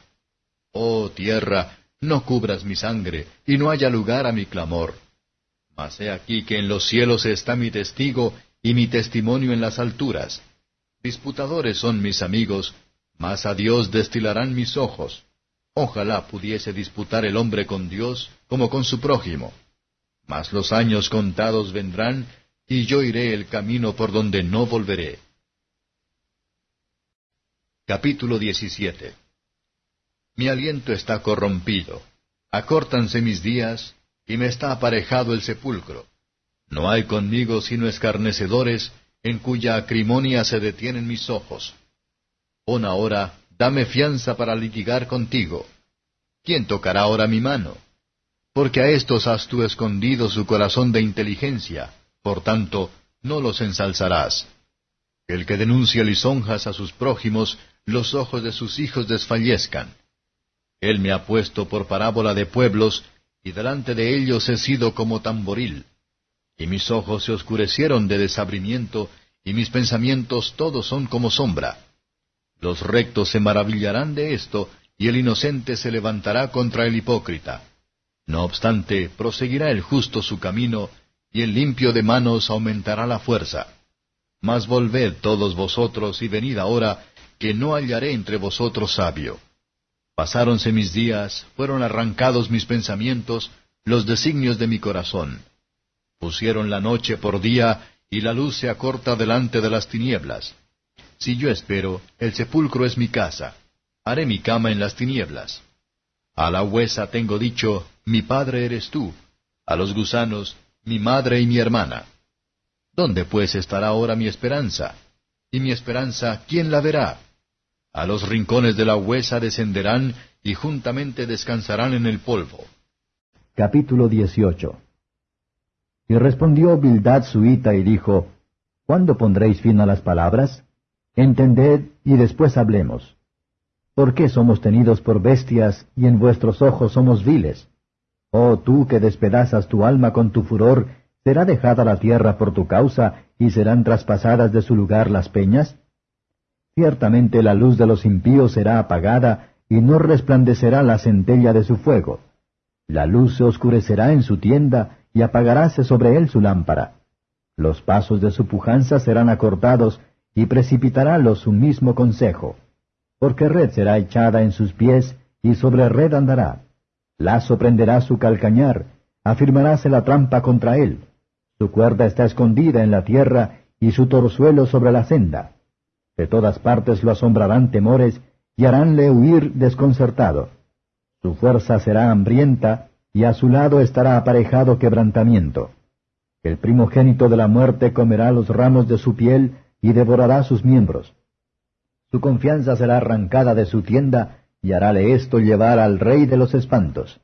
Oh tierra, no cubras mi sangre y no haya lugar a mi clamor. Mas he aquí que en los cielos está mi testigo y mi testimonio en las alturas. Disputadores son mis amigos, mas a Dios destilarán mis ojos. Ojalá pudiese disputar el hombre con Dios como con su prójimo. Mas los años contados vendrán, y yo iré el camino por donde no volveré. Capítulo 17 Mi aliento está corrompido, acórtanse mis días, y me está aparejado el sepulcro. No hay conmigo sino escarnecedores, en cuya acrimonia se detienen mis ojos. Pon ahora dame fianza para litigar contigo. ¿Quién tocará ahora mi mano? Porque a estos has tú escondido su corazón de inteligencia, por tanto, no los ensalzarás. El que denuncia lisonjas a sus prójimos, los ojos de sus hijos desfallezcan. Él me ha puesto por parábola de pueblos, y delante de ellos he sido como tamboril. Y mis ojos se oscurecieron de desabrimiento, y mis pensamientos todos son como sombra. Los rectos se maravillarán de esto, y el inocente se levantará contra el hipócrita. No obstante, proseguirá el justo su camino, y el limpio de manos aumentará la fuerza. Mas volved todos vosotros y venid ahora, que no hallaré entre vosotros sabio. Pasáronse mis días, fueron arrancados mis pensamientos, los designios de mi corazón. Pusieron la noche por día, y la luz se acorta delante de las tinieblas. Si yo espero, el sepulcro es mi casa. Haré mi cama en las tinieblas. A la huesa tengo dicho, mi padre eres tú. A los gusanos, mi madre y mi hermana. ¿Dónde pues estará ahora mi esperanza? Y mi esperanza, ¿quién la verá? A los rincones de la huesa descenderán y juntamente descansarán en el polvo. Capítulo 18 Y respondió Bildad suita y dijo, ¿Cuándo pondréis fin a las palabras? Entended y después hablemos. ¿Por qué somos tenidos por bestias y en vuestros ojos somos viles? Oh tú que despedazas tu alma con tu furor, ¿será dejada la tierra por tu causa y serán traspasadas de su lugar las peñas? Ciertamente la luz de los impíos será apagada y no resplandecerá la centella de su fuego. La luz se oscurecerá en su tienda y apagaráse sobre él su lámpara. Los pasos de su pujanza serán acortados y precipitarálos su mismo consejo. Porque red será echada en sus pies, y sobre red andará. Lazo prenderá su calcañar, afirmaráse la trampa contra él. Su cuerda está escondida en la tierra, y su torzuelo sobre la senda. De todas partes lo asombrarán temores, y haránle huir desconcertado. Su fuerza será hambrienta, y a su lado estará aparejado quebrantamiento. El primogénito de la muerte comerá los ramos de su piel, y devorará sus miembros. Su confianza será arrancada de su tienda, y harále esto llevar al rey de los espantos.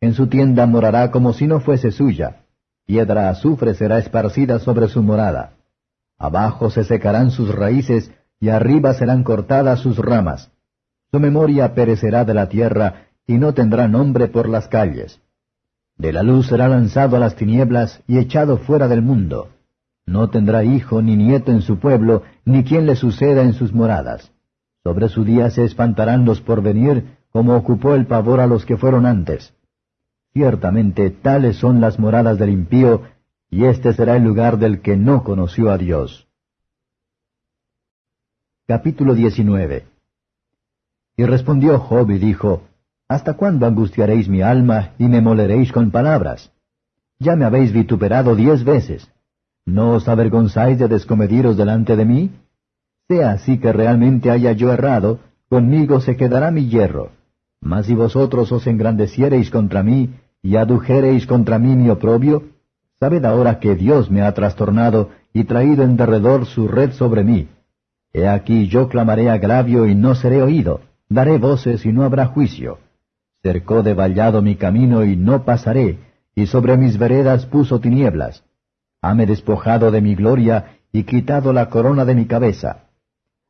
En su tienda morará como si no fuese suya, piedra azufre será esparcida sobre su morada. Abajo se secarán sus raíces, y arriba serán cortadas sus ramas. Su memoria perecerá de la tierra, y no tendrá nombre por las calles. De la luz será lanzado a las tinieblas y echado fuera del mundo. No tendrá hijo ni nieto en su pueblo, ni quien le suceda en sus moradas. Sobre su día se espantarán los por venir, como ocupó el pavor a los que fueron antes. Ciertamente tales son las moradas del impío, y este será el lugar del que no conoció a Dios. Capítulo 19 Y respondió Job y dijo, ¿Hasta cuándo angustiaréis mi alma y me moleréis con palabras? Ya me habéis vituperado diez veces. ¿No os avergonzáis de descomediros delante de mí? Sea así que realmente haya yo errado, conmigo se quedará mi hierro. Mas si vosotros os engrandeciereis contra mí, y adujereis contra mí mi oprobio, sabed ahora que Dios me ha trastornado y traído en derredor su red sobre mí. He aquí yo clamaré agravio y no seré oído, daré voces y no habrá juicio. Cercó de vallado mi camino y no pasaré, y sobre mis veredas puso tinieblas. Hame despojado de mi gloria y quitado la corona de mi cabeza.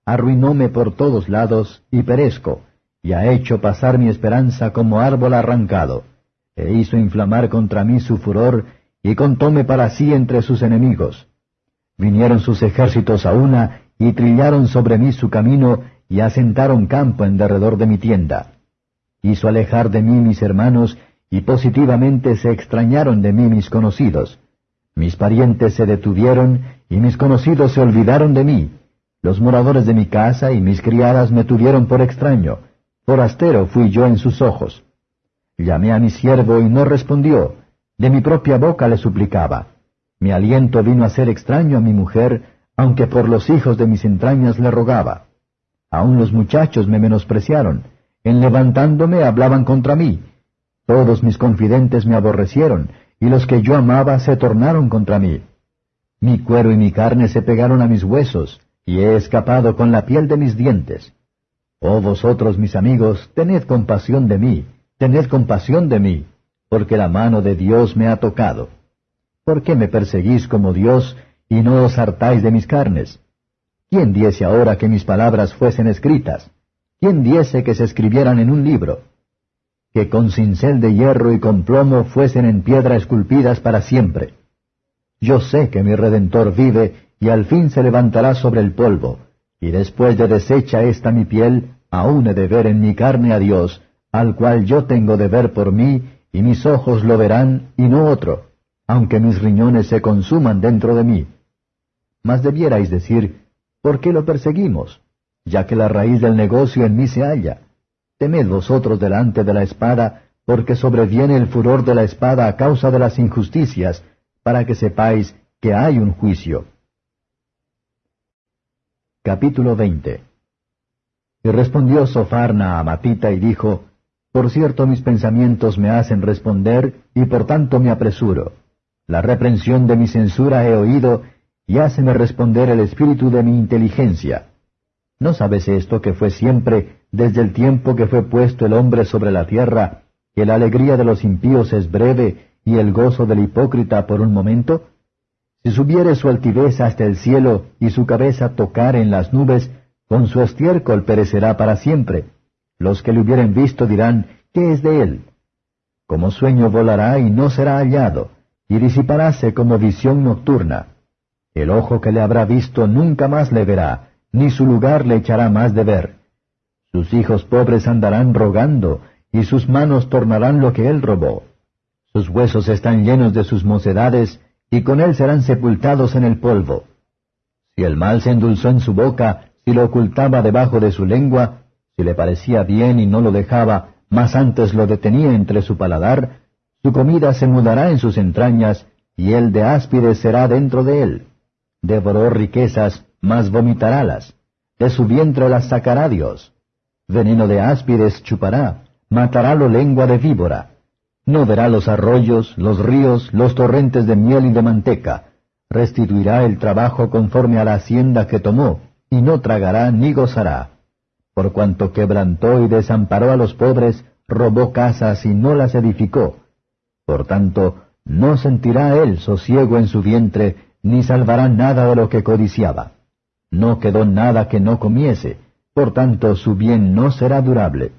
Arruinóme por todos lados y perezco, y ha hecho pasar mi esperanza como árbol arrancado. E hizo inflamar contra mí su furor, y contóme para sí entre sus enemigos. Vinieron sus ejércitos a una, y trillaron sobre mí su camino, y asentaron campo en derredor de mi tienda. Hizo alejar de mí mis hermanos, y positivamente se extrañaron de mí mis conocidos. Mis parientes se detuvieron, y mis conocidos se olvidaron de mí. Los moradores de mi casa y mis criadas me tuvieron por extraño. Forastero fui yo en sus ojos. Llamé a mi siervo y no respondió. De mi propia boca le suplicaba. Mi aliento vino a ser extraño a mi mujer, aunque por los hijos de mis entrañas le rogaba. Aun los muchachos me menospreciaron. En levantándome hablaban contra mí. Todos mis confidentes me aborrecieron, y los que yo amaba se tornaron contra mí. Mi cuero y mi carne se pegaron a mis huesos, y he escapado con la piel de mis dientes. Oh vosotros mis amigos, tened compasión de mí, tened compasión de mí, porque la mano de Dios me ha tocado. ¿Por qué me perseguís como Dios y no os hartáis de mis carnes? ¿Quién diese ahora que mis palabras fuesen escritas? ¿Quién diese que se escribieran en un libro? que con cincel de hierro y con plomo fuesen en piedra esculpidas para siempre. Yo sé que mi Redentor vive y al fin se levantará sobre el polvo, y después de deshecha esta mi piel, aún he de ver en mi carne a Dios, al cual yo tengo de ver por mí, y mis ojos lo verán y no otro, aunque mis riñones se consuman dentro de mí. Mas debierais decir, ¿por qué lo perseguimos? Ya que la raíz del negocio en mí se halla. Temed vosotros delante de la espada, porque sobreviene el furor de la espada a causa de las injusticias, para que sepáis que hay un juicio. Capítulo 20 Y respondió Sofarna a Matita y dijo, Por cierto mis pensamientos me hacen responder, y por tanto me apresuro. La reprensión de mi censura he oído, y háceme responder el espíritu de mi inteligencia. ¿No sabes esto que fue siempre desde el tiempo que fue puesto el hombre sobre la tierra, que la alegría de los impíos es breve y el gozo del hipócrita por un momento? Si subiere su altivez hasta el cielo y su cabeza tocar en las nubes, con su estiércol perecerá para siempre. Los que le hubieren visto dirán, ¿qué es de él? Como sueño volará y no será hallado, y disiparáse como visión nocturna. El ojo que le habrá visto nunca más le verá, ni su lugar le echará más de ver. Sus hijos pobres andarán rogando, y sus manos tornarán lo que él robó. Sus huesos están llenos de sus mocedades, y con él serán sepultados en el polvo. Si el mal se endulzó en su boca, si lo ocultaba debajo de su lengua, si le parecía bien y no lo dejaba, mas antes lo detenía entre su paladar, su comida se mudará en sus entrañas, y el de áspides será dentro de él. Devoró riquezas, mas vomitarálas. De su vientre las sacará Dios. Veneno de áspides chupará, matarálo lengua de víbora. No verá los arroyos, los ríos, los torrentes de miel y de manteca. Restituirá el trabajo conforme a la hacienda que tomó, y no tragará ni gozará. Por cuanto quebrantó y desamparó a los pobres, robó casas y no las edificó. Por tanto, no sentirá él sosiego en su vientre, ni salvará nada de lo que codiciaba. No quedó nada que no comiese, por tanto su bien no será durable.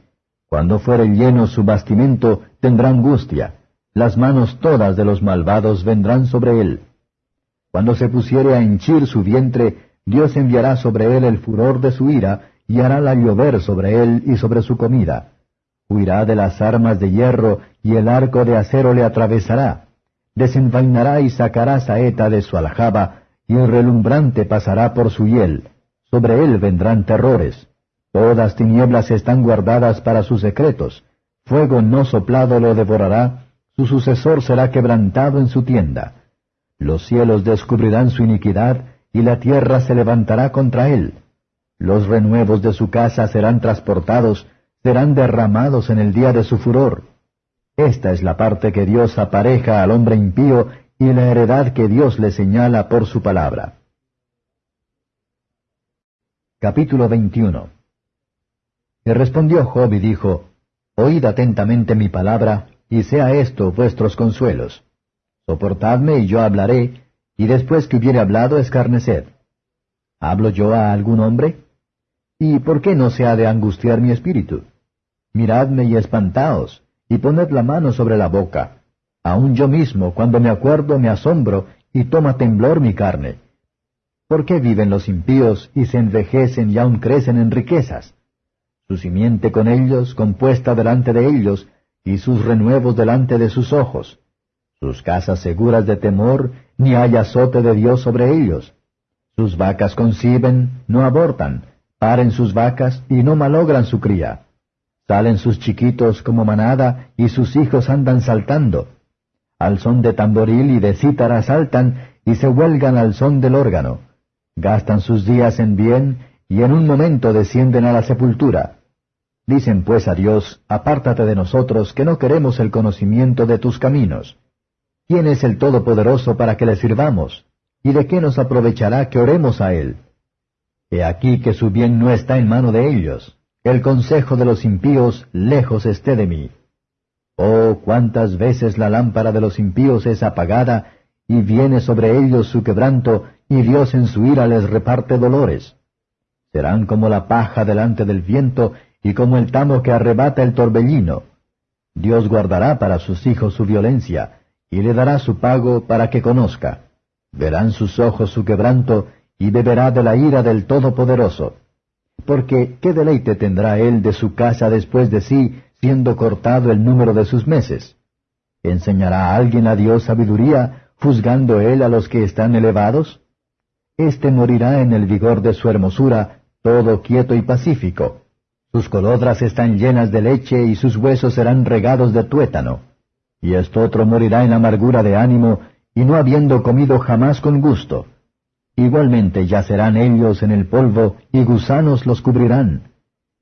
Cuando fuere lleno su bastimento, tendrá angustia, las manos todas de los malvados vendrán sobre él. Cuando se pusiere a henchir su vientre, Dios enviará sobre él el furor de su ira, y harála llover sobre él y sobre su comida. Huirá de las armas de hierro, y el arco de acero le atravesará. Desenvainará y sacará saeta de su aljaba, y el relumbrante pasará por su hiel sobre él vendrán terrores. Todas tinieblas están guardadas para sus secretos. Fuego no soplado lo devorará, su sucesor será quebrantado en su tienda. Los cielos descubrirán su iniquidad, y la tierra se levantará contra él. Los renuevos de su casa serán transportados, serán derramados en el día de su furor. Esta es la parte que Dios apareja al hombre impío y la heredad que Dios le señala por su palabra. Capítulo 21 Y respondió Job y dijo, Oíd atentamente mi palabra, y sea esto vuestros consuelos. Soportadme y yo hablaré, y después que hubiere hablado escarneced. ¿Hablo yo a algún hombre? ¿Y por qué no se ha de angustiar mi espíritu? Miradme y espantaos, y poned la mano sobre la boca. Aun yo mismo, cuando me acuerdo, me asombro, y toma temblor mi carne. ¿Por qué viven los impíos y se envejecen y aun crecen en riquezas? Su simiente con ellos, compuesta delante de ellos, y sus renuevos delante de sus ojos. Sus casas seguras de temor, ni hay azote de Dios sobre ellos. Sus vacas conciben, no abortan, paren sus vacas y no malogran su cría. Salen sus chiquitos como manada y sus hijos andan saltando. Al son de tamboril y de cítara saltan y se huelgan al son del órgano gastan sus días en bien, y en un momento descienden a la sepultura. Dicen pues a Dios, apártate de nosotros, que no queremos el conocimiento de tus caminos. ¿Quién es el Todopoderoso para que le sirvamos? ¿Y de qué nos aprovechará que oremos a Él? He aquí que su bien no está en mano de ellos. El consejo de los impíos lejos esté de mí. Oh, cuántas veces la lámpara de los impíos es apagada, y viene sobre ellos su quebranto, y Dios en su ira les reparte dolores. Serán como la paja delante del viento y como el tamo que arrebata el torbellino. Dios guardará para sus hijos su violencia, y le dará su pago para que conozca. Verán sus ojos su quebranto, y beberá de la ira del Todopoderoso. Porque, ¿qué deleite tendrá él de su casa después de sí, siendo cortado el número de sus meses? ¿Enseñará a alguien a Dios sabiduría, juzgando él a los que están elevados? Este morirá en el vigor de su hermosura, todo quieto y pacífico. Sus colodras están llenas de leche y sus huesos serán regados de tuétano. Y esto otro morirá en amargura de ánimo, y no habiendo comido jamás con gusto. Igualmente yacerán ellos en el polvo, y gusanos los cubrirán.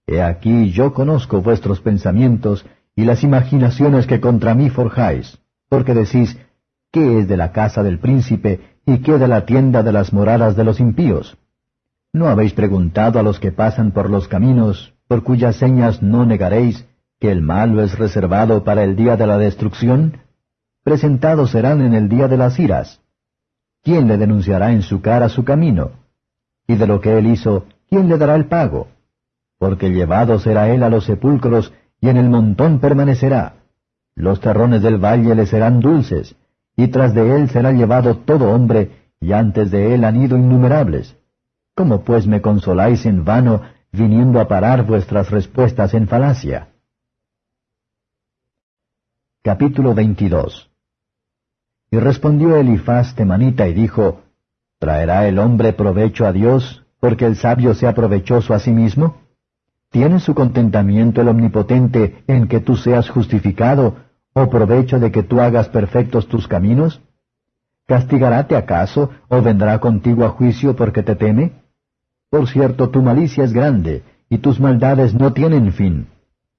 He aquí yo conozco vuestros pensamientos, y las imaginaciones que contra mí forjáis, porque decís, ¿qué es de la casa del príncipe, y qué de la tienda de las moradas de los impíos. ¿No habéis preguntado a los que pasan por los caminos, por cuyas señas no negaréis, que el malo es reservado para el día de la destrucción? Presentados serán en el día de las iras. ¿Quién le denunciará en su cara su camino? Y de lo que él hizo, ¿quién le dará el pago? Porque llevado será él a los sepulcros, y en el montón permanecerá. Los terrones del valle le serán dulces, y tras de él será llevado todo hombre, y antes de él han ido innumerables. ¿Cómo pues me consoláis en vano, viniendo a parar vuestras respuestas en falacia? Capítulo 22 Y respondió Elifaz temanita y dijo, ¿Traerá el hombre provecho a Dios, porque el sabio se aprovechoso a sí mismo? ¿Tiene su contentamiento el omnipotente en que tú seas justificado, ¿O provecho de que tú hagas perfectos tus caminos? ¿Castigaráte acaso, o vendrá contigo a juicio porque te teme? Por cierto, tu malicia es grande, y tus maldades no tienen fin,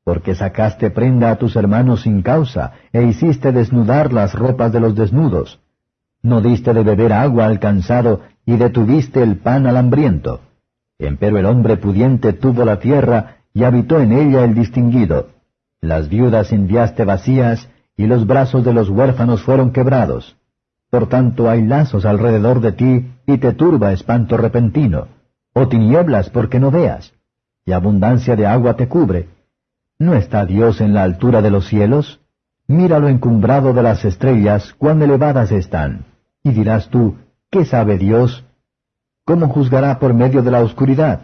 porque sacaste prenda a tus hermanos sin causa, e hiciste desnudar las ropas de los desnudos. No diste de beber agua al cansado, y detuviste el pan al hambriento. Empero el hombre pudiente tuvo la tierra, y habitó en ella el distinguido. Las viudas enviaste vacías, y los brazos de los huérfanos fueron quebrados. Por tanto hay lazos alrededor de ti, y te turba espanto repentino, o tinieblas porque no veas, y abundancia de agua te cubre. ¿No está Dios en la altura de los cielos? Mira lo encumbrado de las estrellas, cuán elevadas están. Y dirás tú, ¿qué sabe Dios? ¿Cómo juzgará por medio de la oscuridad?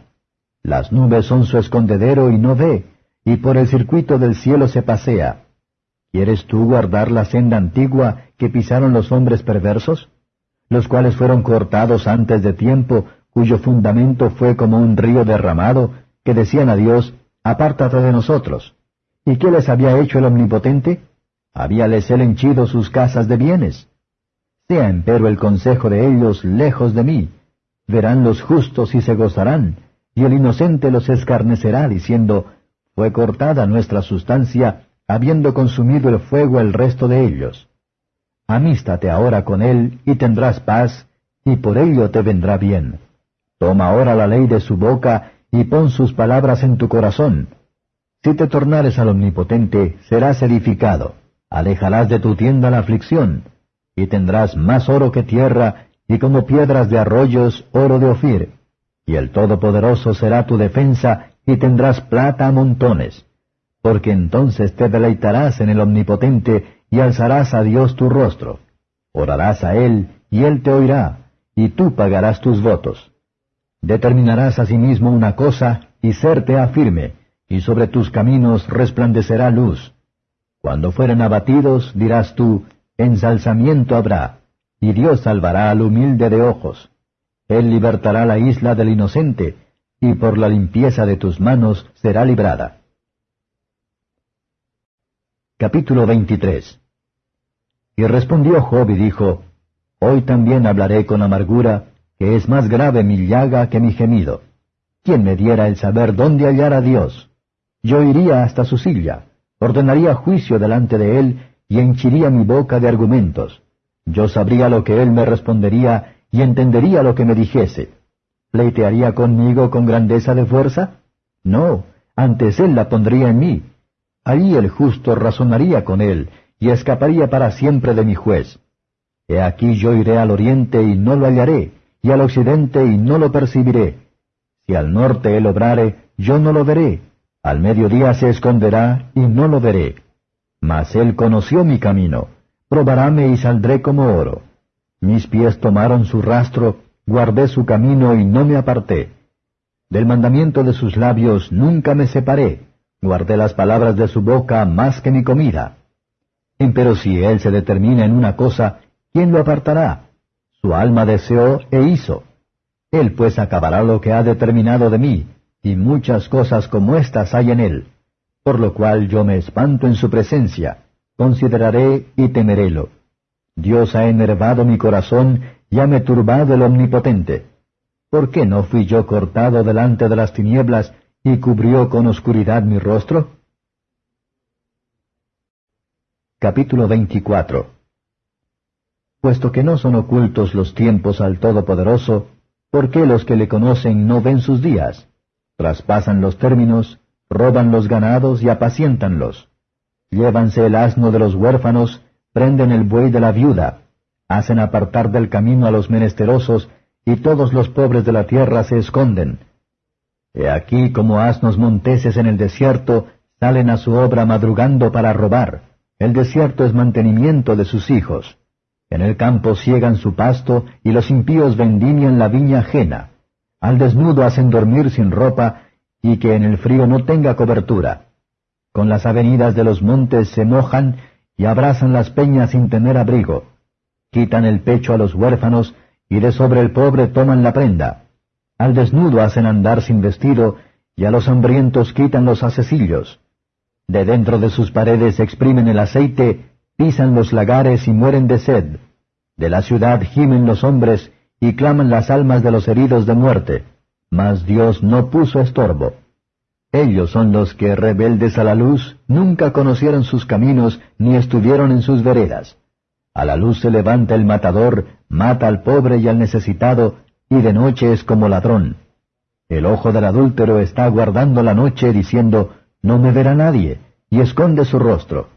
Las nubes son su escondedero y no ve, y por el circuito del cielo se pasea. ¿Quieres tú guardar la senda antigua que pisaron los hombres perversos? Los cuales fueron cortados antes de tiempo, cuyo fundamento fue como un río derramado, que decían a Dios, Apártate de nosotros. ¿Y qué les había hecho el Omnipotente? Habíales él henchido sus casas de bienes. Sea empero el consejo de ellos lejos de mí. Verán los justos y se gozarán, y el inocente los escarnecerá, diciendo, Fue cortada nuestra sustancia, habiendo consumido el fuego el resto de ellos. Amístate ahora con él, y tendrás paz, y por ello te vendrá bien. Toma ahora la ley de su boca, y pon sus palabras en tu corazón. Si te tornares al Omnipotente, serás edificado, alejarás de tu tienda la aflicción, y tendrás más oro que tierra, y como piedras de arroyos, oro de Ofir. Y el Todopoderoso será tu defensa, y tendrás plata a montones. Porque entonces te deleitarás en el Omnipotente, y alzarás a Dios tu rostro. Orarás a Él, y Él te oirá, y tú pagarás tus votos. Determinarás asimismo una cosa, y serte firme, y sobre tus caminos resplandecerá luz. Cuando fueren abatidos, dirás tú, ensalzamiento habrá, y Dios salvará al humilde de ojos. Él libertará la isla del inocente, y por la limpieza de tus manos será librada. Capítulo 23 Y respondió Job y dijo, Hoy también hablaré con amargura, que es más grave mi llaga que mi gemido. ¿Quién me diera el saber dónde hallar a Dios? Yo iría hasta su silla, ordenaría juicio delante de él, y henchiría mi boca de argumentos. Yo sabría lo que él me respondería, y entendería lo que me dijese. ¿Pleitearía conmigo con grandeza de fuerza? No, antes él la pondría en mí. Allí el justo razonaría con él, y escaparía para siempre de mi juez. He aquí yo iré al oriente y no lo hallaré, y al occidente y no lo percibiré. Si al norte él obrare, yo no lo veré. Al mediodía se esconderá y no lo veré. Mas él conoció mi camino, probaráme y saldré como oro. Mis pies tomaron su rastro, guardé su camino y no me aparté. Del mandamiento de sus labios nunca me separé, guardé las palabras de su boca más que mi comida. Empero si él se determina en una cosa, ¿quién lo apartará? Su alma deseó e hizo. Él pues acabará lo que ha determinado de mí, y muchas cosas como estas hay en él. Por lo cual yo me espanto en su presencia, consideraré y temerélo. Dios ha enervado mi corazón y ha me turbado el omnipotente. ¿Por qué no fui yo cortado delante de las tinieblas y cubrió con oscuridad mi rostro? Capítulo 24 Puesto que no son ocultos los tiempos al Todopoderoso, ¿por qué los que le conocen no ven sus días? Traspasan los términos, roban los ganados y apacientanlos. Llévanse el asno de los huérfanos, prenden el buey de la viuda, hacen apartar del camino a los menesterosos, y todos los pobres de la tierra se esconden. He aquí como asnos monteses en el desierto salen a su obra madrugando para robar. El desierto es mantenimiento de sus hijos. En el campo ciegan su pasto, y los impíos vendimian la viña ajena. Al desnudo hacen dormir sin ropa, y que en el frío no tenga cobertura. Con las avenidas de los montes se mojan, y abrazan las peñas sin tener abrigo. Quitan el pecho a los huérfanos, y de sobre el pobre toman la prenda. Al desnudo hacen andar sin vestido, y a los hambrientos quitan los asecillos. De dentro de sus paredes exprimen el aceite, pisan los lagares y mueren de sed. De la ciudad gimen los hombres y claman las almas de los heridos de muerte. Mas Dios no puso estorbo. Ellos son los que, rebeldes a la luz, nunca conocieron sus caminos ni estuvieron en sus veredas. A la luz se levanta el matador, mata al pobre y al necesitado, y de noche es como ladrón. El ojo del adúltero está guardando la noche diciendo, No me verá nadie, y esconde su rostro.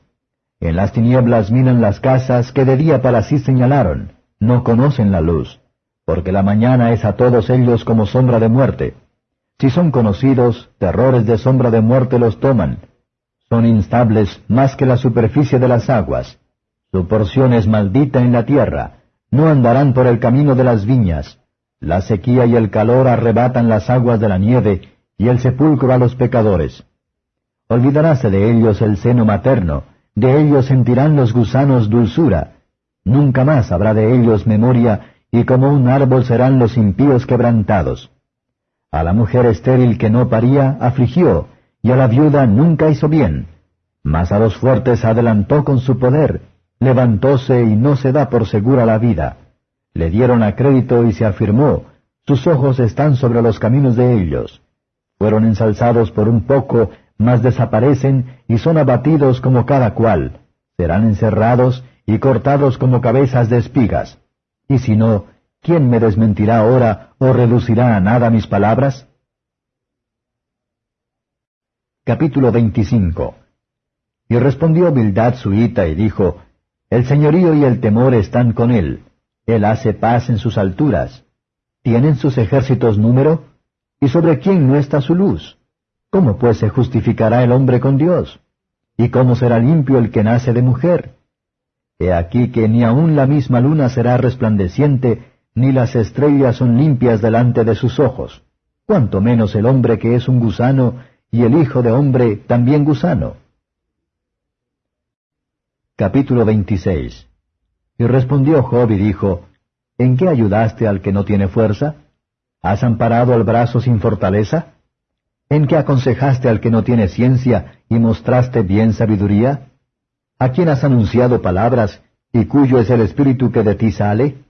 En las tinieblas miran las casas que de día para sí señalaron, no conocen la luz, porque la mañana es a todos ellos como sombra de muerte. Si son conocidos, terrores de sombra de muerte los toman. Son instables más que la superficie de las aguas. Su porción es maldita en la tierra. No andarán por el camino de las viñas. La sequía y el calor arrebatan las aguas de la nieve, y el sepulcro a los pecadores. Olvidaráse de ellos el seno materno, de ellos sentirán los gusanos dulzura, nunca más habrá de ellos memoria, y como un árbol serán los impíos quebrantados. A la mujer estéril que no paría afligió, y a la viuda nunca hizo bien. Mas a los fuertes adelantó con su poder, levantóse y no se da por segura la vida. Le dieron a crédito y se afirmó, sus ojos están sobre los caminos de ellos. Fueron ensalzados por un poco, mas desaparecen y son abatidos como cada cual. Serán encerrados y cortados como cabezas de espigas. Y si no, ¿quién me desmentirá ahora o reducirá a nada mis palabras? Capítulo 25 Y respondió Bildad suita y dijo, El señorío y el temor están con él. Él hace paz en sus alturas. ¿Tienen sus ejércitos número? ¿Y sobre quién no está su luz? ¿Cómo pues se justificará el hombre con Dios? ¿Y cómo será limpio el que nace de mujer? He aquí que ni aun la misma luna será resplandeciente, ni las estrellas son limpias delante de sus ojos, cuanto menos el hombre que es un gusano, y el Hijo de hombre también gusano. Capítulo 26 Y respondió Job y dijo, ¿En qué ayudaste al que no tiene fuerza? ¿Has amparado al brazo sin fortaleza? ¿En qué aconsejaste al que no tiene ciencia y mostraste bien sabiduría? ¿A quién has anunciado palabras y cuyo es el espíritu que de ti sale?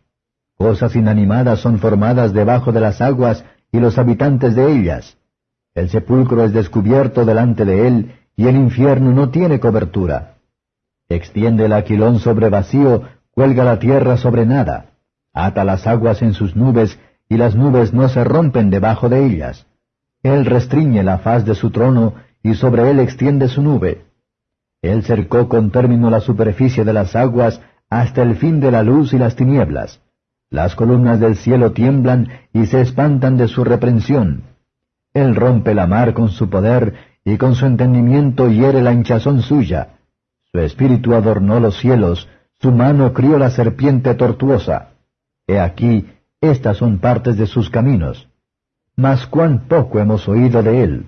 Cosas inanimadas son formadas debajo de las aguas y los habitantes de ellas. El sepulcro es descubierto delante de él y el infierno no tiene cobertura. Extiende el aquilón sobre vacío, cuelga la tierra sobre nada, ata las aguas en sus nubes y las nubes no se rompen debajo de ellas. Él restriñe la faz de su trono y sobre él extiende su nube. Él cercó con término la superficie de las aguas hasta el fin de la luz y las tinieblas. Las columnas del cielo tiemblan y se espantan de su reprensión. Él rompe la mar con su poder y con su entendimiento hiere la hinchazón suya. Su espíritu adornó los cielos, su mano crió la serpiente tortuosa. He aquí, estas son partes de sus caminos. Mas cuán poco hemos oído de él,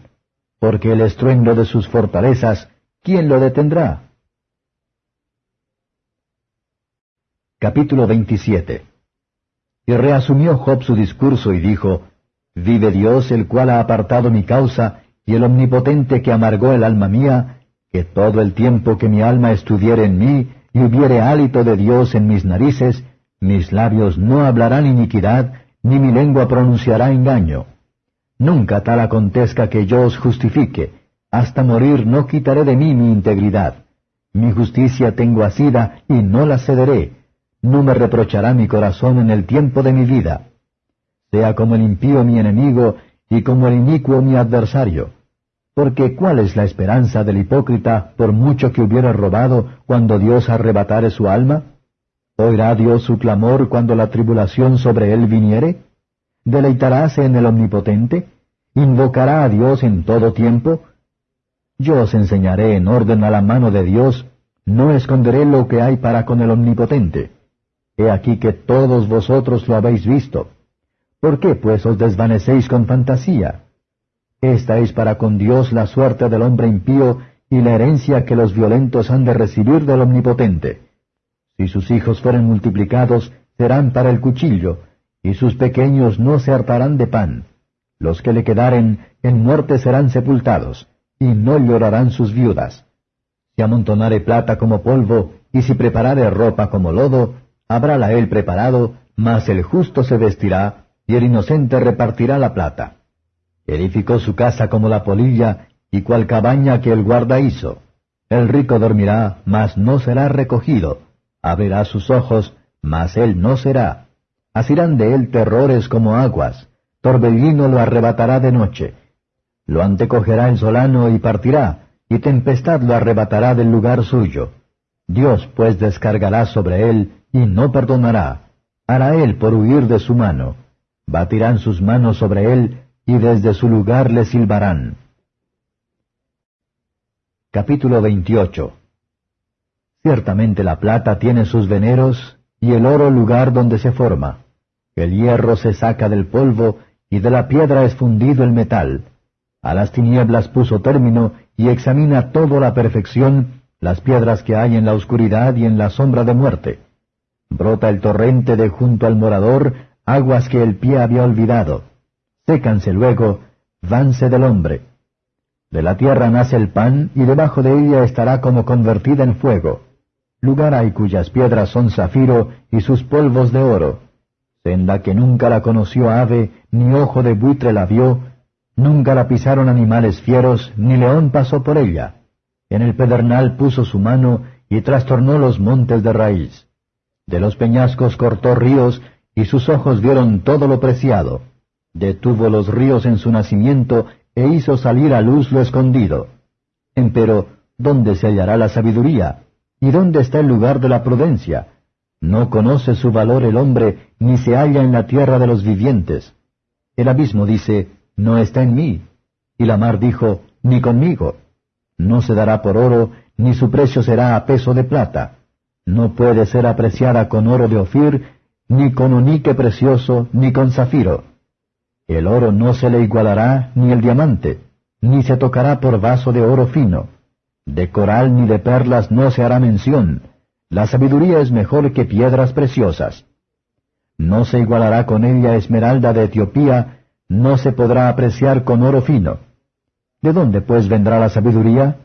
porque el estruendo de sus fortalezas ¿quién lo detendrá? Capítulo 27 Y reasumió Job su discurso y dijo, Vive Dios el cual ha apartado mi causa, y el omnipotente que amargó el alma mía, que todo el tiempo que mi alma estuviere en mí, y hubiere hálito de Dios en mis narices, mis labios no hablarán iniquidad, ni mi lengua pronunciará engaño. Nunca tal acontezca que yo os justifique, hasta morir no quitaré de mí mi integridad. Mi justicia tengo asida y no la cederé. No me reprochará mi corazón en el tiempo de mi vida. Sea como el impío mi enemigo y como el inicuo mi adversario. Porque ¿cuál es la esperanza del hipócrita por mucho que hubiera robado cuando Dios arrebatare su alma? ¿Oirá Dios su clamor cuando la tribulación sobre él viniere? ¿Deleitaráse en el Omnipotente? ¿Invocará a Dios en todo tiempo? Yo os enseñaré en orden a la mano de Dios, no esconderé lo que hay para con el Omnipotente. He aquí que todos vosotros lo habéis visto. ¿Por qué pues os desvanecéis con fantasía? Esta es para con Dios la suerte del hombre impío y la herencia que los violentos han de recibir del Omnipotente. Si sus hijos fueren multiplicados, serán para el cuchillo, y sus pequeños no se hartarán de pan. Los que le quedaren en muerte serán sepultados y no llorarán sus viudas. Si amontonare plata como polvo, y si preparare ropa como lodo, habrála él preparado, mas el justo se vestirá, y el inocente repartirá la plata. Edificó su casa como la polilla, y cual cabaña que el guarda hizo. El rico dormirá, mas no será recogido. Abrirá sus ojos, mas él no será. Asirán de él terrores como aguas. Torbellino lo arrebatará de noche lo antecogerá el solano y partirá, y tempestad lo arrebatará del lugar suyo. Dios pues descargará sobre él y no perdonará. Hará él por huir de su mano. Batirán sus manos sobre él y desde su lugar le silbarán. Capítulo 28 Ciertamente la plata tiene sus veneros y el oro lugar donde se forma. El hierro se saca del polvo y de la piedra es fundido el metal a las tinieblas puso término y examina toda la perfección, las piedras que hay en la oscuridad y en la sombra de muerte. Brota el torrente de junto al morador, aguas que el pie había olvidado. Sécanse luego, vanse del hombre. De la tierra nace el pan, y debajo de ella estará como convertida en fuego. Lugar hay cuyas piedras son zafiro, y sus polvos de oro. Senda que nunca la conoció ave, ni ojo de buitre la vio, nunca la pisaron animales fieros, ni león pasó por ella. En el pedernal puso su mano, y trastornó los montes de raíz. De los peñascos cortó ríos, y sus ojos vieron todo lo preciado. Detuvo los ríos en su nacimiento, e hizo salir a luz lo escondido. Empero, ¿dónde se hallará la sabiduría? ¿Y dónde está el lugar de la prudencia? No conoce su valor el hombre, ni se halla en la tierra de los vivientes. El abismo dice, no está en mí. Y la mar dijo, ni conmigo. No se dará por oro, ni su precio será a peso de plata. No puede ser apreciada con oro de Ofir, ni con onique precioso, ni con zafiro. El oro no se le igualará, ni el diamante, ni se tocará por vaso de oro fino. De coral ni de perlas no se hará mención. La sabiduría es mejor que piedras preciosas. No se igualará con ella esmeralda de Etiopía, no se podrá apreciar con oro fino. ¿De dónde pues vendrá la sabiduría?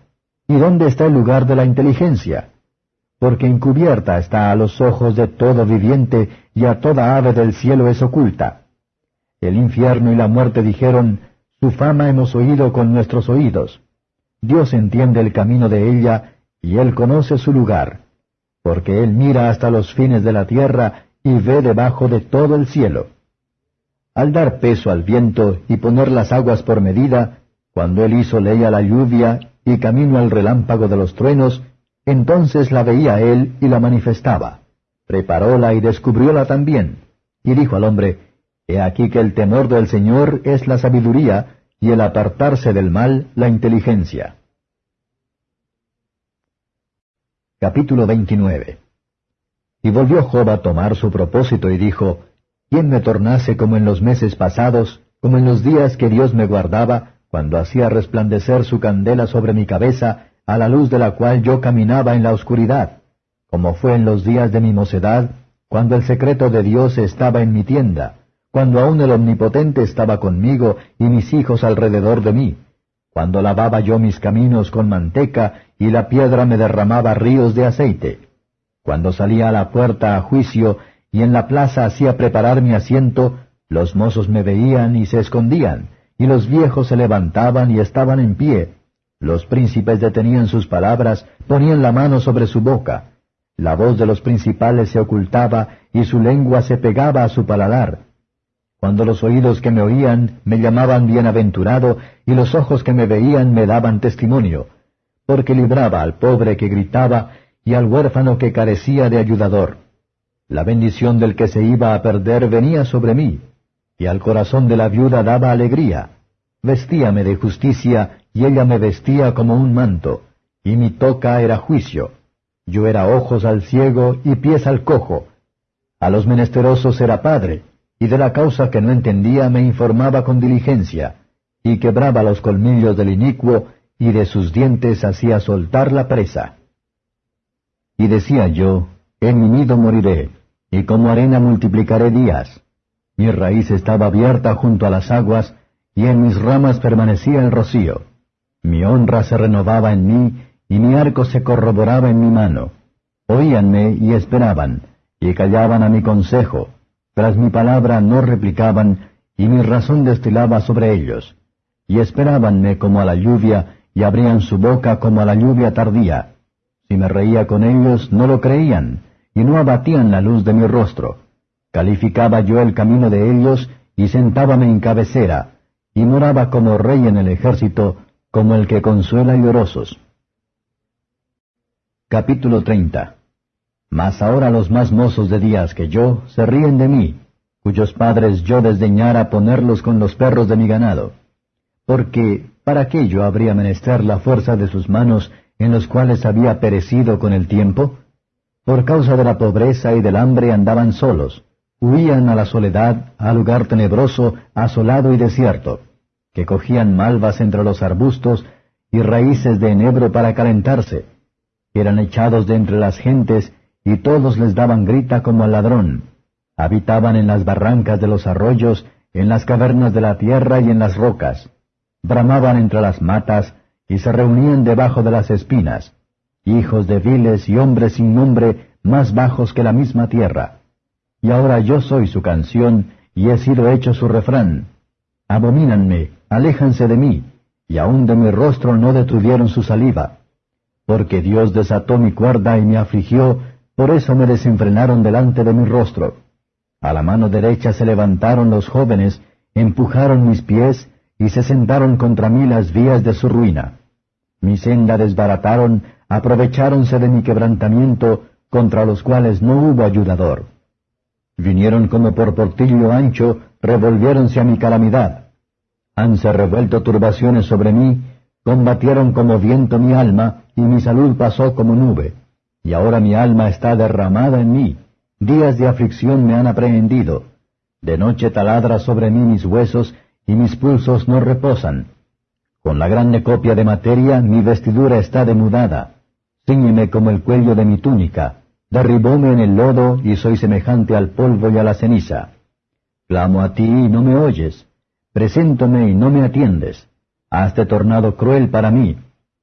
¿Y dónde está el lugar de la inteligencia? Porque encubierta está a los ojos de todo viviente y a toda ave del cielo es oculta. El infierno y la muerte dijeron, Su fama hemos oído con nuestros oídos. Dios entiende el camino de ella, y Él conoce su lugar, porque Él mira hasta los fines de la tierra y ve debajo de todo el cielo. Al dar peso al viento y poner las aguas por medida, cuando Él hizo ley a la lluvia y camino al relámpago de los truenos, entonces la veía Él y la manifestaba. Preparóla y descubrióla también. Y dijo al hombre, He aquí que el temor del Señor es la sabiduría, y el apartarse del mal la inteligencia. Capítulo 29 Y volvió Job a tomar su propósito y dijo, ¿Quién me tornase como en los meses pasados, como en los días que Dios me guardaba, cuando hacía resplandecer su candela sobre mi cabeza, a la luz de la cual yo caminaba en la oscuridad, como fue en los días de mi mocedad, cuando el secreto de Dios estaba en mi tienda, cuando aún el Omnipotente estaba conmigo y mis hijos alrededor de mí, cuando lavaba yo mis caminos con manteca y la piedra me derramaba ríos de aceite, cuando salía a la puerta a juicio y en la plaza hacía preparar mi asiento, los mozos me veían y se escondían, y los viejos se levantaban y estaban en pie, los príncipes detenían sus palabras, ponían la mano sobre su boca, la voz de los principales se ocultaba y su lengua se pegaba a su paladar, cuando los oídos que me oían me llamaban bienaventurado, y los ojos que me veían me daban testimonio, porque libraba al pobre que gritaba, y al huérfano que carecía de ayudador. La bendición del que se iba a perder venía sobre mí, y al corazón de la viuda daba alegría. Vestíame de justicia, y ella me vestía como un manto, y mi toca era juicio. Yo era ojos al ciego y pies al cojo. A los menesterosos era padre, y de la causa que no entendía me informaba con diligencia, y quebraba los colmillos del inicuo, y de sus dientes hacía soltar la presa. Y decía yo, en mi nido moriré, y como arena multiplicaré días. Mi raíz estaba abierta junto a las aguas, y en mis ramas permanecía el rocío. Mi honra se renovaba en mí, y mi arco se corroboraba en mi mano. Oíanme y esperaban, y callaban a mi consejo, tras mi palabra no replicaban, y mi razón destilaba sobre ellos. Y esperábanme como a la lluvia, y abrían su boca como a la lluvia tardía. Si me reía con ellos, no lo creían, y no abatían la luz de mi rostro. Calificaba yo el camino de ellos, y sentábame en cabecera, y moraba como rey en el ejército, como el que consuela llorosos. Capítulo 30 mas ahora los más mozos de días que yo se ríen de mí, cuyos padres yo desdeñara ponerlos con los perros de mi ganado. Porque, ¿para qué yo habría menester la fuerza de sus manos en los cuales había perecido con el tiempo? Por causa de la pobreza y del hambre andaban solos, huían a la soledad, a lugar tenebroso, asolado y desierto, que cogían malvas entre los arbustos y raíces de enebro para calentarse. Eran echados de entre las gentes, y todos les daban grita como al ladrón. Habitaban en las barrancas de los arroyos, en las cavernas de la tierra y en las rocas. Bramaban entre las matas, y se reunían debajo de las espinas. Hijos de viles y hombres sin nombre, más bajos que la misma tierra. Y ahora yo soy su canción, y he sido hecho su refrán. Abomínanme, aléjanse de mí, y aun de mi rostro no detuvieron su saliva. Porque Dios desató mi cuerda y me afligió, por eso me desenfrenaron delante de mi rostro. A la mano derecha se levantaron los jóvenes, empujaron mis pies, y se sentaron contra mí las vías de su ruina. Mi senda desbarataron, aprovecháronse de mi quebrantamiento, contra los cuales no hubo ayudador. Vinieron como por portillo ancho, revolviéronse a mi calamidad. Hanse revuelto turbaciones sobre mí, combatieron como viento mi alma, y mi salud pasó como nube. Y ahora mi alma está derramada en mí, días de aflicción me han aprehendido. De noche taladra sobre mí mis huesos, y mis pulsos no reposan. Con la grande copia de materia mi vestidura está demudada. Cíñeme como el cuello de mi túnica. Derribóme en el lodo y soy semejante al polvo y a la ceniza. Clamo a ti y no me oyes. Preséntome y no me atiendes. Haste tornado cruel para mí.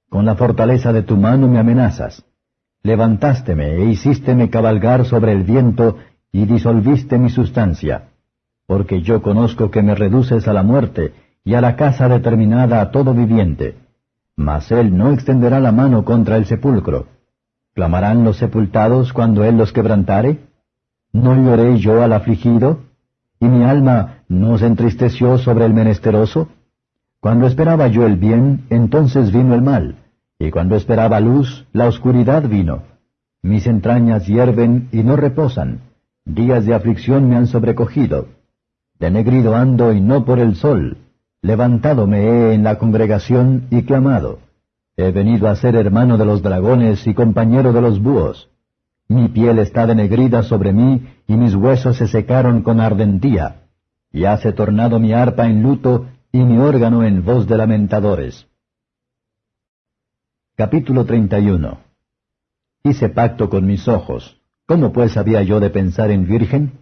Con la fortaleza de tu mano me amenazas. Levantásteme e hicísteme cabalgar sobre el viento y disolviste mi sustancia. Porque yo conozco que me reduces a la muerte y a la casa determinada a todo viviente. Mas él no extenderá la mano contra el sepulcro. ¿Clamarán los sepultados cuando él los quebrantare? ¿No lloré yo al afligido? ¿Y mi alma no se entristeció sobre el menesteroso? Cuando esperaba yo el bien, entonces vino el mal y cuando esperaba luz, la oscuridad vino. Mis entrañas hierven y no reposan. Días de aflicción me han sobrecogido. Denegrido ando y no por el sol. Levantado me he en la congregación y clamado. He venido a ser hermano de los dragones y compañero de los búhos. Mi piel está denegrida sobre mí y mis huesos se secaron con ardentía. Y hace tornado mi arpa en luto y mi órgano en voz de lamentadores. Capítulo 31 Hice pacto con mis ojos. ¿Cómo pues había yo de pensar en virgen?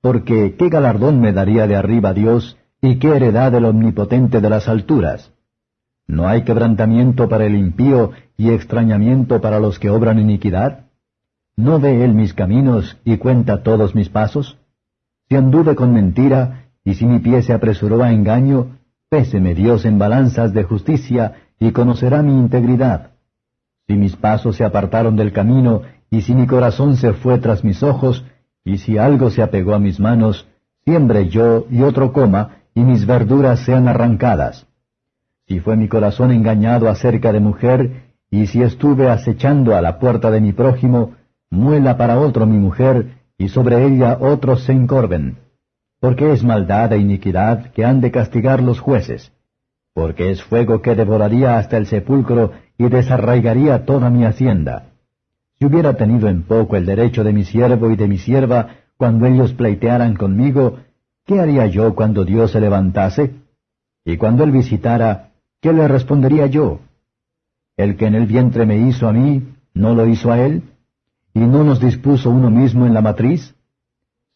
Porque ¿qué galardón me daría de arriba Dios y qué heredad del omnipotente de las alturas? ¿No hay quebrantamiento para el impío y extrañamiento para los que obran iniquidad? ¿No ve él mis caminos y cuenta todos mis pasos? Si anduve con mentira, y si mi pie se apresuró a engaño, péseme Dios en balanzas de justicia y conocerá mi integridad. Si mis pasos se apartaron del camino, y si mi corazón se fue tras mis ojos, y si algo se apegó a mis manos, siembre yo y otro coma, y mis verduras sean arrancadas. Si fue mi corazón engañado acerca de mujer, y si estuve acechando a la puerta de mi prójimo, muela para otro mi mujer, y sobre ella otros se encorven. Porque es maldad e iniquidad que han de castigar los jueces porque es fuego que devoraría hasta el sepulcro y desarraigaría toda mi hacienda. Si hubiera tenido en poco el derecho de mi siervo y de mi sierva cuando ellos pleitearan conmigo, ¿qué haría yo cuando Dios se levantase? Y cuando él visitara, ¿qué le respondería yo? El que en el vientre me hizo a mí, ¿no lo hizo a él? ¿Y no nos dispuso uno mismo en la matriz?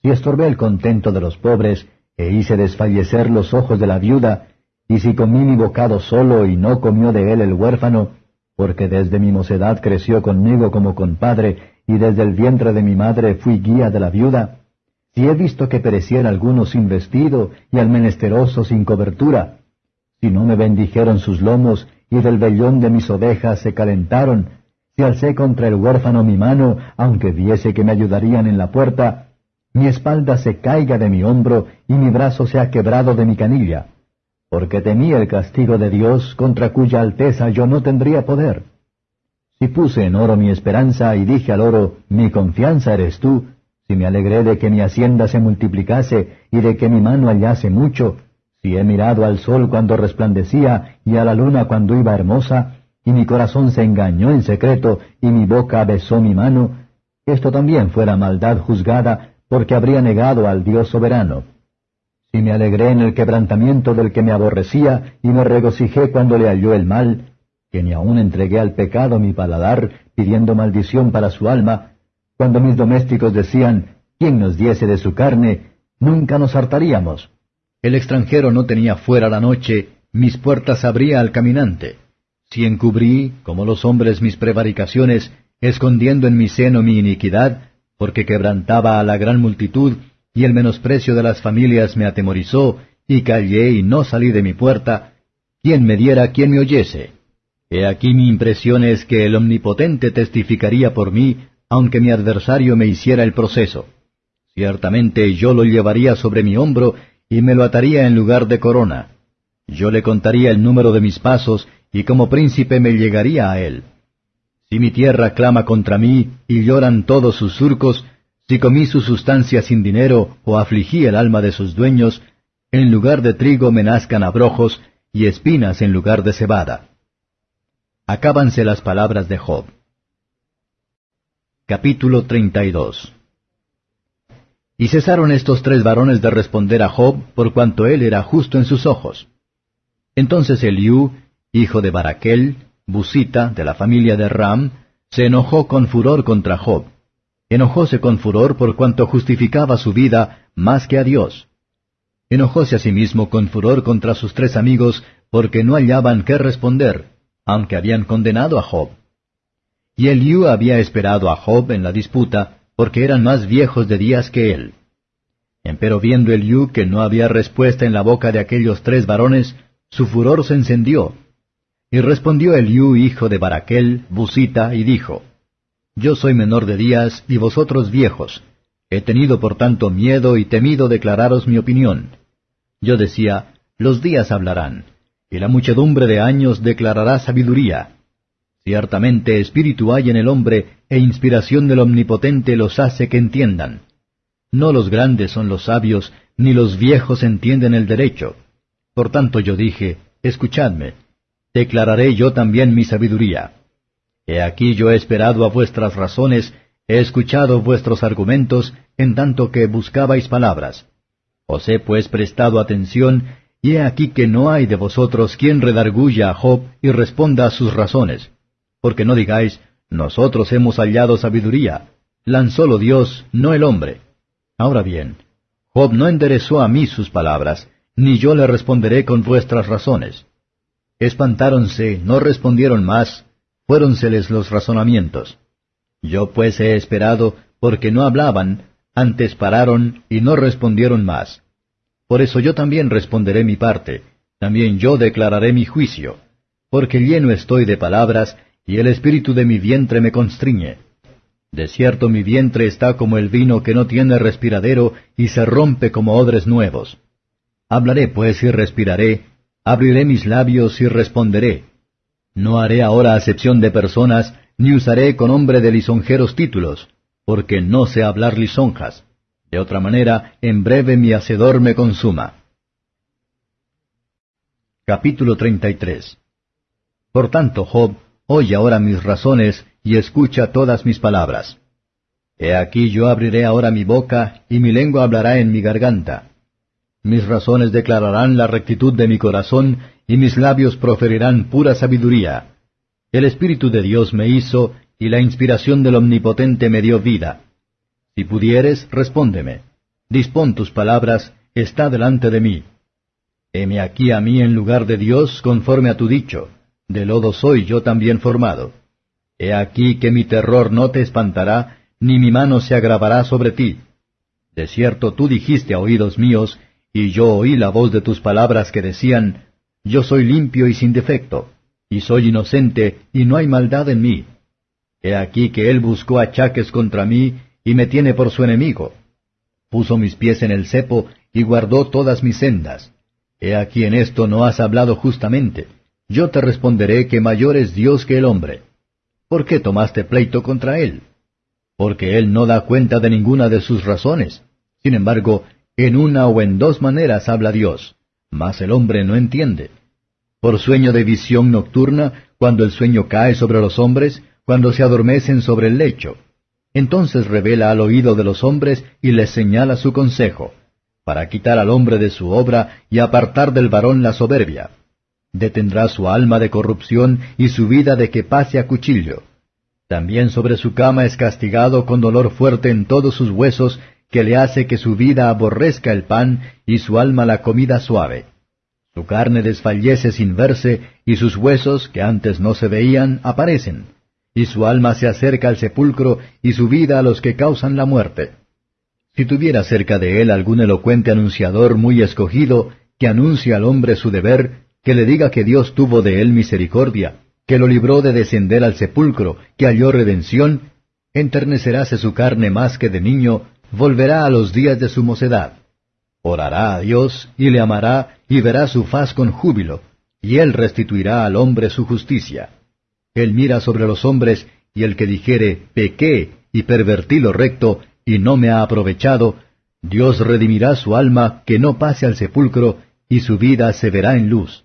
Si estorbé el contento de los pobres, e hice desfallecer los ojos de la viuda, y si comí mi bocado solo y no comió de él el huérfano, porque desde mi mocedad creció conmigo como compadre, y desde el vientre de mi madre fui guía de la viuda, si he visto que pereciera alguno sin vestido y al menesteroso sin cobertura, si no me bendijeron sus lomos y del vellón de mis ovejas se calentaron, si alcé contra el huérfano mi mano, aunque viese que me ayudarían en la puerta, mi espalda se caiga de mi hombro y mi brazo se ha quebrado de mi canilla porque temía el castigo de Dios contra cuya alteza yo no tendría poder. Si puse en oro mi esperanza y dije al oro, mi confianza eres tú, si me alegré de que mi hacienda se multiplicase y de que mi mano hallase mucho, si he mirado al sol cuando resplandecía y a la luna cuando iba hermosa, y mi corazón se engañó en secreto y mi boca besó mi mano, esto también fuera maldad juzgada porque habría negado al Dios soberano y me alegré en el quebrantamiento del que me aborrecía, y me regocijé cuando le halló el mal, que ni aun entregué al pecado mi paladar, pidiendo maldición para su alma, Cuando mis domésticos decían, ¿quién nos diese de su carne? Nunca nos hartaríamos. El extranjero no tenía fuera la noche, mis puertas abría al caminante. Si encubrí, como los hombres, mis prevaricaciones, escondiendo en mi seno mi iniquidad, porque quebrantaba a la gran multitud, y el menosprecio de las familias me atemorizó, y callé y no salí de mi puerta, ¿quién me diera quien me oyese? He aquí mi impresión es que el Omnipotente testificaría por mí, aunque mi adversario me hiciera el proceso. Ciertamente yo lo llevaría sobre mi hombro y me lo ataría en lugar de corona. Yo le contaría el número de mis pasos y como príncipe me llegaría a él. Si mi tierra clama contra mí y lloran todos sus surcos, si comí su sustancia sin dinero o afligí el alma de sus dueños, en lugar de trigo me nazcan abrojos y espinas en lugar de cebada. Acábanse las palabras de Job. Capítulo 32 Y cesaron estos tres varones de responder a Job por cuanto él era justo en sus ojos. Entonces Eliú, hijo de Baraquel, Busita, de la familia de Ram, se enojó con furor contra Job. Enojóse con furor por cuanto justificaba su vida más que a Dios. Enojóse asimismo con furor contra sus tres amigos porque no hallaban qué responder, aunque habían condenado a Job. Y Eliú había esperado a Job en la disputa, porque eran más viejos de días que él. Empero viendo Eliú que no había respuesta en la boca de aquellos tres varones, su furor se encendió. Y respondió Eliú, hijo de Baraquel, Busita, y dijo, Yo soy menor de días y vosotros viejos. He tenido por tanto miedo y temido declararos mi opinión. Yo decía, Los días hablarán y la muchedumbre de años declarará sabiduría. Ciertamente espíritu hay en el hombre, e inspiración del Omnipotente los hace que entiendan. No los grandes son los sabios, ni los viejos entienden el derecho. Por tanto yo dije, escuchadme, declararé yo también mi sabiduría. He aquí yo he esperado a vuestras razones, he escuchado vuestros argumentos, en tanto que buscabais palabras. Os he pues prestado atención, y he aquí que no hay de vosotros quien redarguya a Job y responda a sus razones. Porque no digáis, nosotros hemos hallado sabiduría. Lanzólo Dios, no el hombre. Ahora bien, Job no enderezó a mí sus palabras, ni yo le responderé con vuestras razones. Espantáronse, no respondieron más, fuéronseles los razonamientos. Yo pues he esperado, porque no hablaban, antes pararon y no respondieron más. Por eso yo también responderé mi parte, también yo declararé mi juicio, porque lleno estoy de palabras, y el espíritu de mi vientre me constriñe. De cierto mi vientre está como el vino que no tiene respiradero, y se rompe como odres nuevos. Hablaré pues y respiraré, abriré mis labios y responderé. No haré ahora acepción de personas, ni usaré con hombre de lisonjeros títulos, porque no sé hablar lisonjas. De otra manera, en breve mi hacedor me consuma. Capítulo 33 Por tanto, Job, oye ahora mis razones y escucha todas mis palabras. He aquí yo abriré ahora mi boca, y mi lengua hablará en mi garganta. Mis razones declararán la rectitud de mi corazón, y mis labios proferirán pura sabiduría. El Espíritu de Dios me hizo, y la inspiración del Omnipotente me dio vida. Si pudieres, respóndeme. Dispón tus palabras, está delante de mí. Heme aquí a mí en lugar de Dios conforme a tu dicho. De lodo soy yo también formado. He aquí que mi terror no te espantará, ni mi mano se agravará sobre ti. De cierto tú dijiste a oídos míos, y yo oí la voz de tus palabras que decían, Yo soy limpio y sin defecto, y soy inocente, y no hay maldad en mí. He aquí que él buscó achaques contra mí, y me tiene por su enemigo. Puso mis pies en el cepo y guardó todas mis sendas. He aquí en esto no has hablado justamente. Yo te responderé que mayor es Dios que el hombre. ¿Por qué tomaste pleito contra él? Porque él no da cuenta de ninguna de sus razones. Sin embargo, en una o en dos maneras habla Dios, mas el hombre no entiende. Por sueño de visión nocturna, cuando el sueño cae sobre los hombres, cuando se adormecen sobre el lecho, entonces revela al oído de los hombres y les señala su consejo, para quitar al hombre de su obra y apartar del varón la soberbia. Detendrá su alma de corrupción y su vida de que pase a cuchillo. También sobre su cama es castigado con dolor fuerte en todos sus huesos, que le hace que su vida aborrezca el pan y su alma la comida suave. Su carne desfallece sin verse, y sus huesos, que antes no se veían, aparecen. Y su alma se acerca al sepulcro, y su vida a los que causan la muerte. Si tuviera cerca de él algún elocuente anunciador muy escogido, que anuncie al hombre su deber, que le diga que Dios tuvo de él misericordia, que lo libró de descender al sepulcro, que halló redención, enterneceráse su carne más que de niño, volverá a los días de su mocedad. Orará a Dios y le amará y verá su faz con júbilo, y él restituirá al hombre su justicia. Él mira sobre los hombres, y el que dijere, pequé y pervertí lo recto, y no me ha aprovechado, Dios redimirá su alma que no pase al sepulcro, y su vida se verá en luz.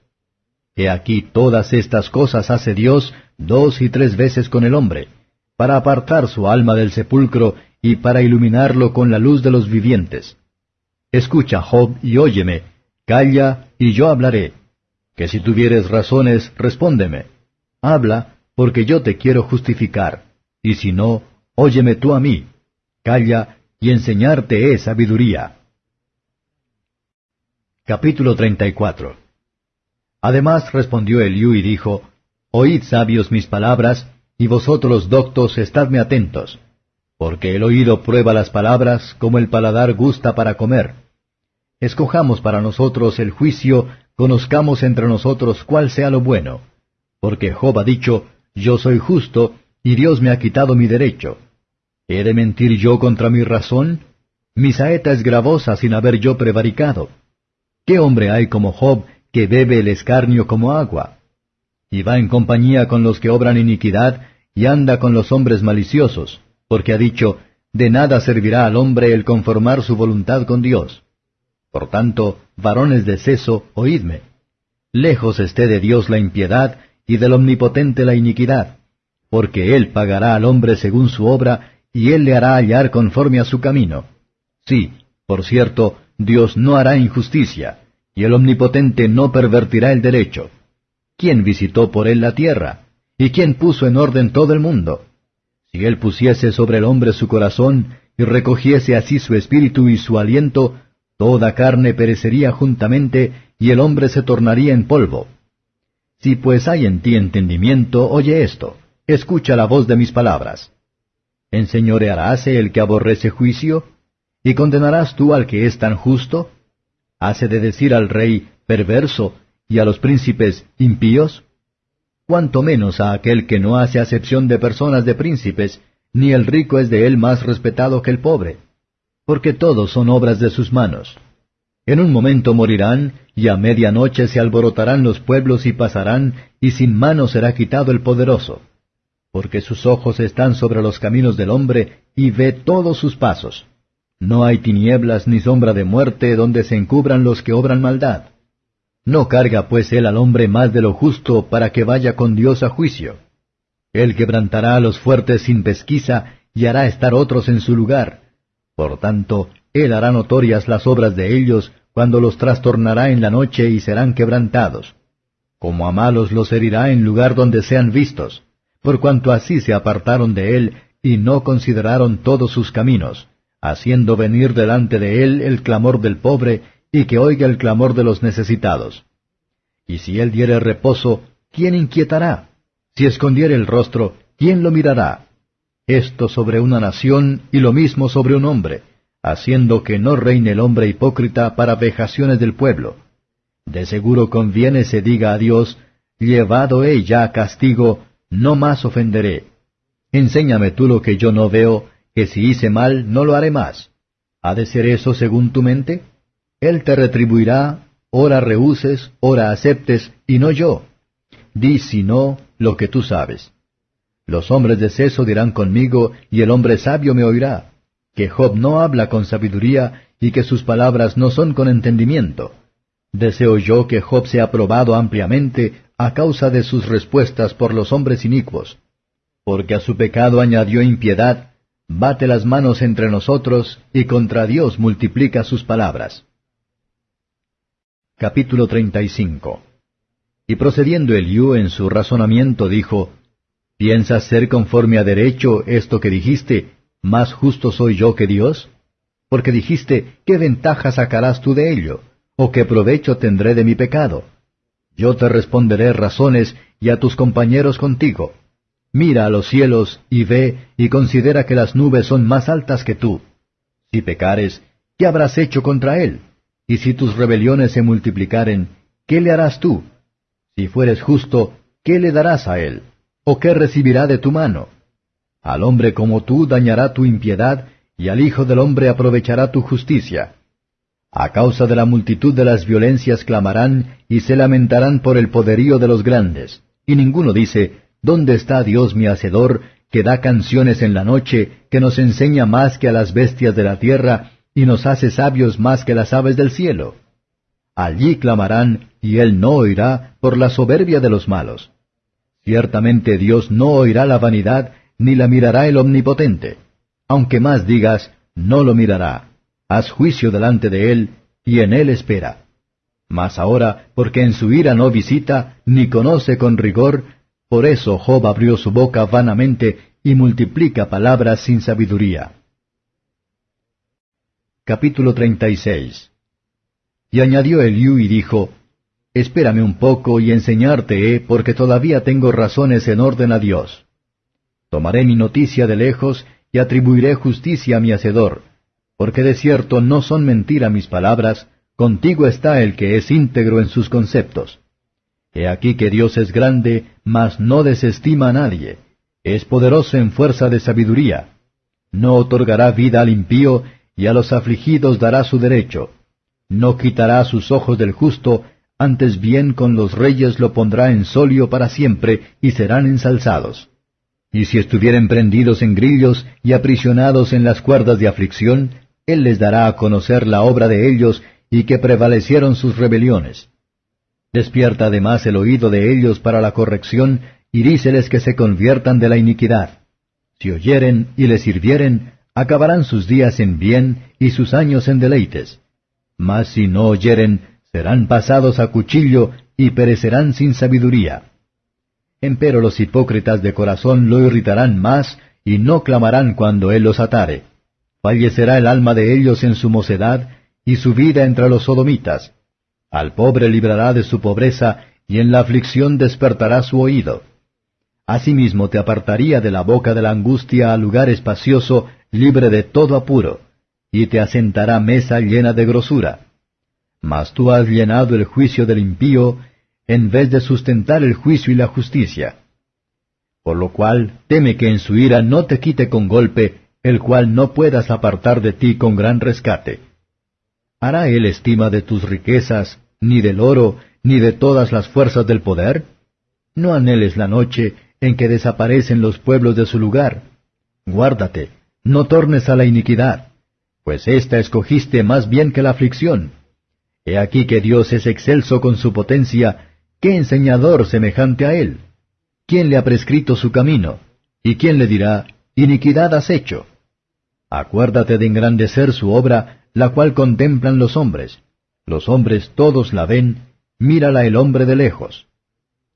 He aquí todas estas cosas hace Dios dos y tres veces con el hombre, para apartar su alma del sepulcro y para iluminarlo con la luz de los vivientes. Escucha, Job, y óyeme, calla, y yo hablaré. Que si tuvieres razones, respóndeme. Habla, porque yo te quiero justificar, y si no, óyeme tú a mí. Calla, y enseñarte es sabiduría. Capítulo 34 Además respondió Eliú y dijo, Oíd sabios mis palabras, y vosotros doctos estadme atentos porque el oído prueba las palabras como el paladar gusta para comer. Escojamos para nosotros el juicio, conozcamos entre nosotros cuál sea lo bueno. Porque Job ha dicho, Yo soy justo, y Dios me ha quitado mi derecho. ¿He de mentir yo contra mi razón? Mi saeta es gravosa sin haber yo prevaricado. ¿Qué hombre hay como Job que bebe el escarnio como agua? Y va en compañía con los que obran iniquidad, y anda con los hombres maliciosos porque ha dicho, de nada servirá al hombre el conformar su voluntad con Dios. Por tanto, varones de seso, oídme. Lejos esté de Dios la impiedad y del Omnipotente la iniquidad, porque Él pagará al hombre según su obra, y Él le hará hallar conforme a su camino. Sí, por cierto, Dios no hará injusticia, y el Omnipotente no pervertirá el derecho. ¿Quién visitó por Él la tierra? ¿Y quién puso en orden todo el mundo? Si él pusiese sobre el hombre su corazón, y recogiese así su espíritu y su aliento, toda carne perecería juntamente, y el hombre se tornaría en polvo. Si pues hay en ti entendimiento, oye esto, escucha la voz de mis palabras. ¿Enseñorearáse el que aborrece juicio? ¿Y condenarás tú al que es tan justo? ¿Hace de decir al rey perverso y a los príncipes impíos? Cuanto menos a aquel que no hace acepción de personas de príncipes, ni el rico es de él más respetado que el pobre, porque todos son obras de sus manos. En un momento morirán, y a media noche se alborotarán los pueblos y pasarán, y sin mano será quitado el poderoso. Porque sus ojos están sobre los caminos del hombre, y ve todos sus pasos. No hay tinieblas ni sombra de muerte donde se encubran los que obran maldad. No carga pues él al hombre más de lo justo para que vaya con Dios a juicio. Él quebrantará a los fuertes sin pesquisa y hará estar otros en su lugar. Por tanto, él hará notorias las obras de ellos cuando los trastornará en la noche y serán quebrantados. Como a malos los herirá en lugar donde sean vistos, por cuanto así se apartaron de él y no consideraron todos sus caminos, haciendo venir delante de él el clamor del pobre y que oiga el clamor de los necesitados. Y si él diere reposo, ¿quién inquietará? Si escondiere el rostro, ¿quién lo mirará? Esto sobre una nación y lo mismo sobre un hombre, haciendo que no reine el hombre hipócrita para vejaciones del pueblo. De seguro conviene se diga a Dios, llevado he ya castigo, no más ofenderé. Enséñame tú lo que yo no veo, que si hice mal no lo haré más. ¿Ha de ser eso según tu mente? Él te retribuirá, ora rehuses, ora aceptes, y no yo. Di si no lo que tú sabes. Los hombres de seso dirán conmigo, y el hombre sabio me oirá, que Job no habla con sabiduría, y que sus palabras no son con entendimiento. Deseo yo que Job sea probado ampliamente a causa de sus respuestas por los hombres inicuos. Porque a su pecado añadió impiedad, bate las manos entre nosotros, y contra Dios multiplica sus palabras. Capítulo 35 Y procediendo Eliú en su razonamiento dijo, ¿Piensas ser conforme a derecho esto que dijiste, más justo soy yo que Dios? Porque dijiste, ¿qué ventaja sacarás tú de ello? ¿O qué provecho tendré de mi pecado? Yo te responderé razones y a tus compañeros contigo. Mira a los cielos y ve y considera que las nubes son más altas que tú. Si pecares, ¿qué habrás hecho contra él? Y si tus rebeliones se multiplicaren, ¿qué le harás tú? Si fueres justo, ¿qué le darás a él? ¿O qué recibirá de tu mano? Al hombre como tú dañará tu impiedad, y al Hijo del hombre aprovechará tu justicia. A causa de la multitud de las violencias clamarán y se lamentarán por el poderío de los grandes. Y ninguno dice, ¿Dónde está Dios mi Hacedor, que da canciones en la noche, que nos enseña más que a las bestias de la tierra, y nos hace sabios más que las aves del cielo? Allí clamarán, y él no oirá por la soberbia de los malos. Ciertamente Dios no oirá la vanidad, ni la mirará el omnipotente. Aunque más digas, no lo mirará haz juicio delante de él, y en él espera. Mas ahora, porque en su ira no visita, ni conoce con rigor, por eso Job abrió su boca vanamente y multiplica palabras sin sabiduría. Capítulo 36 Y añadió Eliú y dijo, Espérame un poco y enseñarte he, porque todavía tengo razones en orden a Dios. Tomaré mi noticia de lejos y atribuiré justicia a mi Hacedor, porque de cierto no son mentira mis palabras, contigo está el que es íntegro en sus conceptos. He aquí que Dios es grande, mas no desestima a nadie, es poderoso en fuerza de sabiduría. No otorgará vida al impío, y a los afligidos dará su derecho. No quitará sus ojos del justo, antes bien con los reyes lo pondrá en solio para siempre, y serán ensalzados. Y si estuvieren prendidos en grillos y aprisionados en las cuerdas de aflicción, él les dará a conocer la obra de ellos y que prevalecieron sus rebeliones. Despierta además el oído de ellos para la corrección y díceles que se conviertan de la iniquidad. Si oyeren y les sirvieren, acabarán sus días en bien y sus años en deleites. Mas si no oyeren, serán pasados a cuchillo y perecerán sin sabiduría. Empero los hipócritas de corazón lo irritarán más y no clamarán cuando él los atare. Fallecerá el alma de ellos en su mocedad, y su vida entre los sodomitas. Al pobre librará de su pobreza, y en la aflicción despertará su oído. Asimismo te apartaría de la boca de la angustia a lugar espacioso, libre de todo apuro, y te asentará mesa llena de grosura. Mas tú has llenado el juicio del impío, en vez de sustentar el juicio y la justicia. Por lo cual teme que en su ira no te quite con golpe, el cual no puedas apartar de ti con gran rescate. ¿Hará él estima de tus riquezas, ni del oro, ni de todas las fuerzas del poder? No anheles la noche en que desaparecen los pueblos de su lugar. Guárdate, no tornes a la iniquidad, pues ésta escogiste más bien que la aflicción. He aquí que Dios es excelso con su potencia, ¿qué enseñador semejante a él? ¿Quién le ha prescrito su camino? ¿Y quién le dirá, iniquidad has hecho. Acuérdate de engrandecer su obra, la cual contemplan los hombres. Los hombres todos la ven, mírala el hombre de lejos.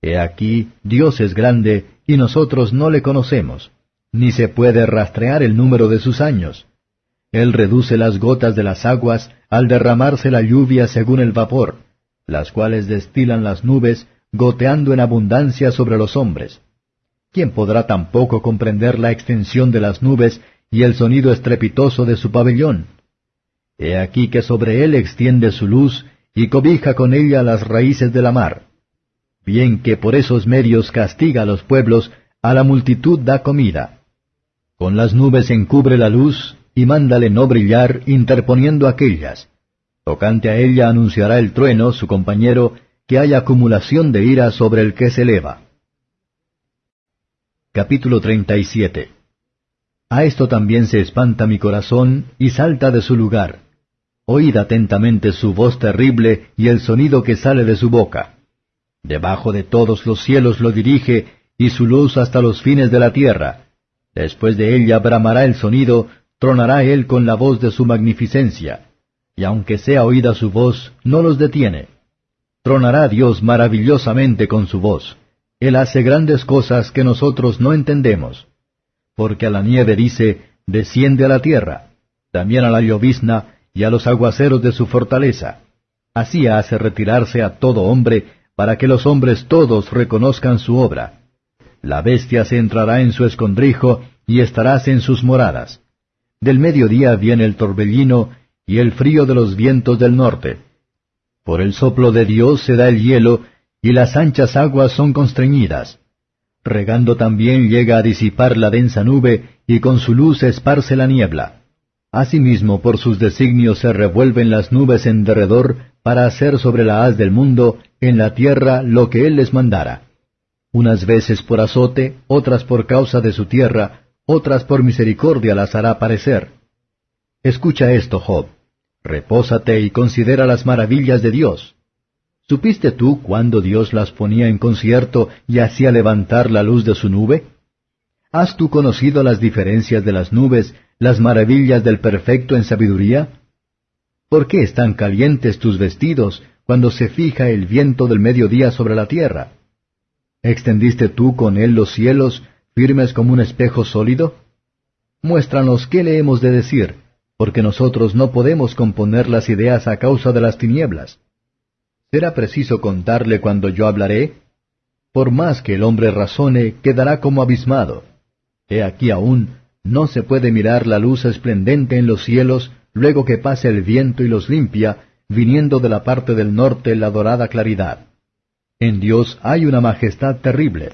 He aquí, Dios es grande, y nosotros no le conocemos, ni se puede rastrear el número de sus años. Él reduce las gotas de las aguas al derramarse la lluvia según el vapor, las cuales destilan las nubes, goteando en abundancia sobre los hombres. ¿Quién podrá tampoco comprender la extensión de las nubes y el sonido estrepitoso de su pabellón? He aquí que sobre él extiende su luz y cobija con ella las raíces de la mar. Bien que por esos medios castiga a los pueblos, a la multitud da comida. Con las nubes encubre la luz y mándale no brillar interponiendo aquellas. Tocante a ella anunciará el trueno, su compañero, que hay acumulación de ira sobre el que se eleva. Capítulo 37 A esto también se espanta mi corazón y salta de su lugar. Oíd atentamente su voz terrible y el sonido que sale de su boca. Debajo de todos los cielos lo dirige y su luz hasta los fines de la tierra. Después de ella bramará el sonido, tronará él con la voz de su magnificencia. Y aunque sea oída su voz, no los detiene. Tronará Dios maravillosamente con su voz Él hace grandes cosas que nosotros no entendemos. Porque a la nieve dice, desciende a la tierra, también a la llovizna y a los aguaceros de su fortaleza. Así hace retirarse a todo hombre, para que los hombres todos reconozcan su obra. La bestia se entrará en su escondrijo, y estarás en sus moradas. Del mediodía viene el torbellino, y el frío de los vientos del norte. Por el soplo de Dios se da el hielo, y las anchas aguas son constreñidas. Regando también llega a disipar la densa nube, y con su luz esparce la niebla. Asimismo, por sus designios se revuelven las nubes en derredor, para hacer sobre la haz del mundo, en la tierra, lo que él les mandara. Unas veces por azote, otras por causa de su tierra, otras por misericordia las hará parecer. Escucha esto, Job. Repósate y considera las maravillas de Dios. ¿Supiste tú cuándo Dios las ponía en concierto y hacía levantar la luz de su nube? ¿Has tú conocido las diferencias de las nubes, las maravillas del perfecto en sabiduría? ¿Por qué están calientes tus vestidos cuando se fija el viento del mediodía sobre la tierra? ¿Extendiste tú con él los cielos, firmes como un espejo sólido? Muéstranos qué le hemos de decir, porque nosotros no podemos componer las ideas a causa de las tinieblas. ¿Será preciso contarle cuando yo hablaré? Por más que el hombre razone, quedará como abismado. He aquí aún, no se puede mirar la luz esplendente en los cielos luego que pase el viento y los limpia, viniendo de la parte del norte la dorada claridad. En Dios hay una majestad terrible.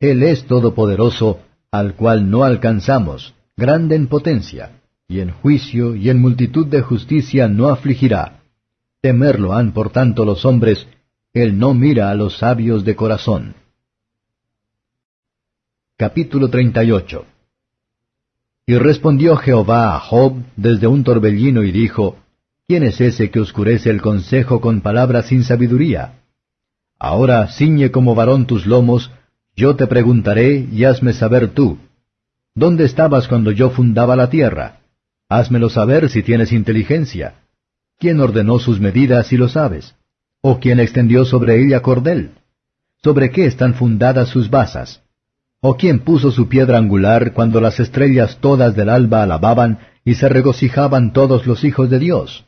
Él es todopoderoso, al cual no alcanzamos, grande en potencia, y en juicio y en multitud de justicia no afligirá. Temerlo han por tanto los hombres, Él no mira a los sabios de corazón. Capítulo 38 Y respondió Jehová a Job desde un torbellino y dijo, ¿Quién es ese que oscurece el consejo con palabras sin sabiduría? Ahora ciñe como varón tus lomos, yo te preguntaré y hazme saber tú. ¿Dónde estabas cuando yo fundaba la tierra? Házmelo saber si tienes inteligencia. ¿Quién ordenó sus medidas si lo sabes? ¿O quién extendió sobre ella cordel? ¿Sobre qué están fundadas sus basas? ¿O quién puso su piedra angular cuando las estrellas todas del alba alababan y se regocijaban todos los hijos de Dios?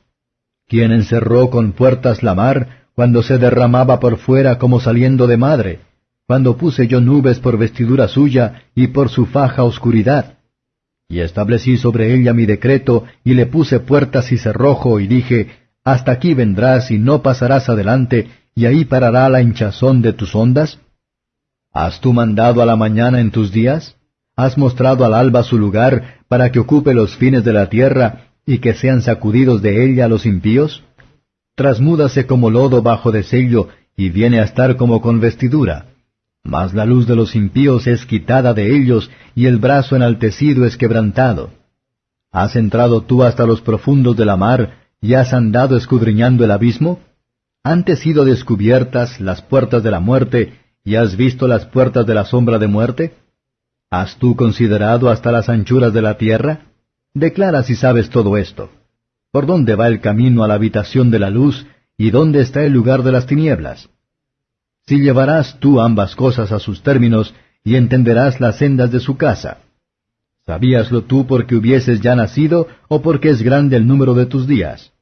¿Quién encerró con puertas la mar cuando se derramaba por fuera como saliendo de madre? Cuando puse yo nubes por vestidura suya y por su faja oscuridad. Y establecí sobre ella mi decreto y le puse puertas y cerrojo y dije, Hasta aquí vendrás y no pasarás adelante, y ahí parará la hinchazón de tus ondas. ¿Has tú mandado a la mañana en tus días? ¿Has mostrado al alba su lugar para que ocupe los fines de la tierra y que sean sacudidos de ella los impíos? Trasmúdase como lodo bajo de sello y viene a estar como con vestidura. Mas la luz de los impíos es quitada de ellos y el brazo enaltecido es quebrantado. ¿Has entrado tú hasta los profundos de la mar y has andado escudriñando el abismo? ¿Han sido descubiertas las puertas de la muerte ¿Y has visto las puertas de la sombra de muerte? ¿Has tú considerado hasta las anchuras de la tierra? Declara si sabes todo esto. ¿Por dónde va el camino a la habitación de la luz y dónde está el lugar de las tinieblas? Si llevarás tú ambas cosas a sus términos y entenderás las sendas de su casa. ¿Sabíaslo tú porque hubieses ya nacido o porque es grande el número de tus días?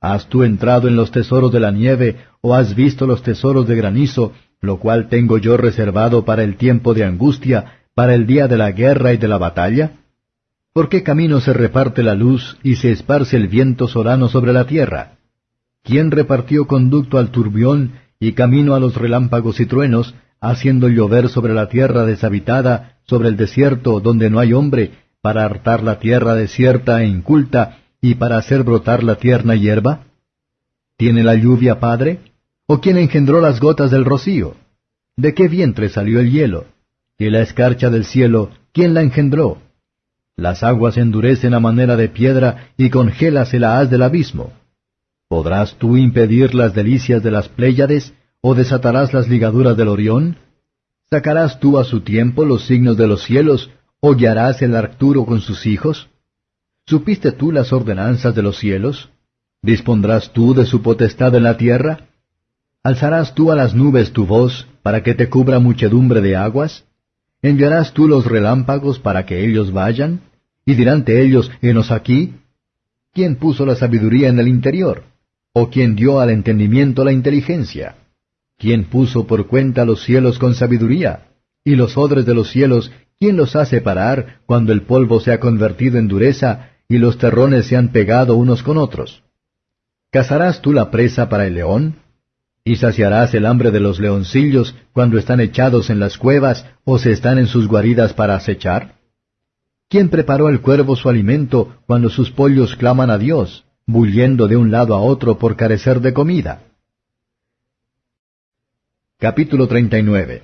¿Has tú entrado en los tesoros de la nieve o has visto los tesoros de granizo lo cual tengo yo reservado para el tiempo de angustia, para el día de la guerra y de la batalla? ¿Por qué camino se reparte la luz y se esparce el viento solano sobre la tierra? ¿Quién repartió conducto al turbión y camino a los relámpagos y truenos, haciendo llover sobre la tierra deshabitada, sobre el desierto donde no hay hombre, para hartar la tierra desierta e inculta, y para hacer brotar la tierna hierba? ¿Tiene la lluvia padre? ¿O quién engendró las gotas del rocío? ¿De qué vientre salió el hielo? ¿Y la escarcha del cielo, quién la engendró? Las aguas endurecen a manera de piedra y congélase la haz del abismo. ¿Podrás tú impedir las delicias de las Pléyades, o desatarás las ligaduras del Orión? ¿Sacarás tú a su tiempo los signos de los cielos, o guiarás el Arcturo con sus hijos? ¿Supiste tú las ordenanzas de los cielos? ¿Dispondrás tú de su potestad en la tierra? ¿Alzarás tú a las nubes tu voz para que te cubra muchedumbre de aguas? ¿Enviarás tú los relámpagos para que ellos vayan? ¿Y diránte ellos, henos aquí? ¿Quién puso la sabiduría en el interior? ¿O quién dio al entendimiento la inteligencia? ¿Quién puso por cuenta los cielos con sabiduría? ¿Y los odres de los cielos, quién los hace parar cuando el polvo se ha convertido en dureza y los terrones se han pegado unos con otros? ¿Cazarás tú la presa para el león? ¿Y saciarás el hambre de los leoncillos cuando están echados en las cuevas o se están en sus guaridas para acechar? ¿Quién preparó al cuervo su alimento cuando sus pollos claman a Dios, bulliendo de un lado a otro por carecer de comida? Capítulo 39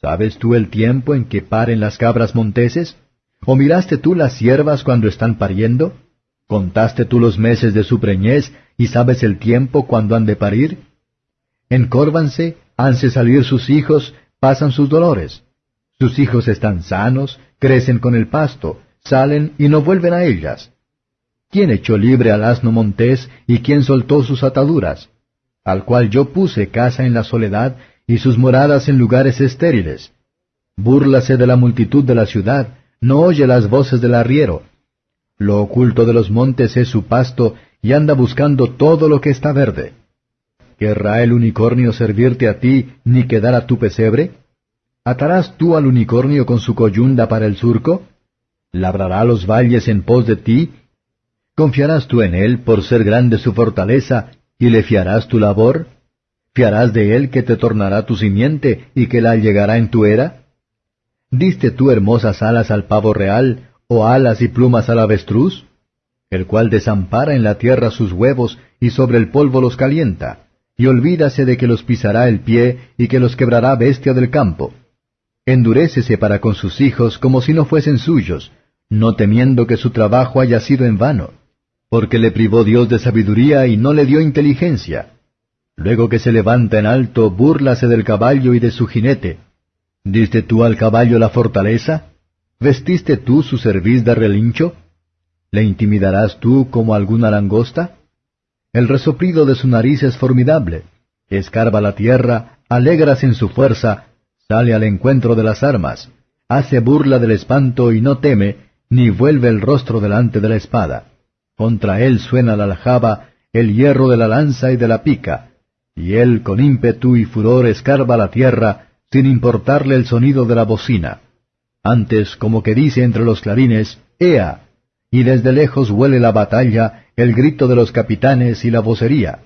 ¿Sabes tú el tiempo en que paren las cabras monteses? ¿O miraste tú las siervas cuando están pariendo? ¿Contaste tú los meses de su preñez y sabes el tiempo cuando han de parir? Encórvanse, hanse salir sus hijos, pasan sus dolores. Sus hijos están sanos, crecen con el pasto, salen y no vuelven a ellas. ¿Quién echó libre al asno montés y quién soltó sus ataduras? al cual yo puse casa en la soledad y sus moradas en lugares estériles. Búrlase de la multitud de la ciudad, no oye las voces del arriero. Lo oculto de los montes es su pasto, y anda buscando todo lo que está verde. ¿Querrá el unicornio servirte a ti, ni quedar a tu pesebre? ¿Atarás tú al unicornio con su coyunda para el surco? ¿Labrará los valles en pos de ti? ¿Confiarás tú en él por ser grande su fortaleza ¿Y le fiarás tu labor? ¿Fiarás de él que te tornará tu simiente y que la llegará en tu era? ¿Diste tú hermosas alas al pavo real, o alas y plumas al avestruz? El cual desampara en la tierra sus huevos y sobre el polvo los calienta, y olvídase de que los pisará el pie y que los quebrará bestia del campo. Endurécese para con sus hijos como si no fuesen suyos, no temiendo que su trabajo haya sido en vano porque le privó Dios de sabiduría y no le dio inteligencia. Luego que se levanta en alto, búrlase del caballo y de su jinete. ¿Diste tú al caballo la fortaleza? ¿Vestiste tú su cerviz de relincho? ¿Le intimidarás tú como alguna langosta? El resoplido de su nariz es formidable. Escarba la tierra, alegras en su fuerza, sale al encuentro de las armas, hace burla del espanto y no teme, ni vuelve el rostro delante de la espada. Contra él suena la aljaba, el hierro de la lanza y de la pica, y él con ímpetu y furor escarba la tierra, sin importarle el sonido de la bocina. Antes, como que dice entre los clarines, ¡Ea! Y desde lejos huele la batalla, el grito de los capitanes y la vocería.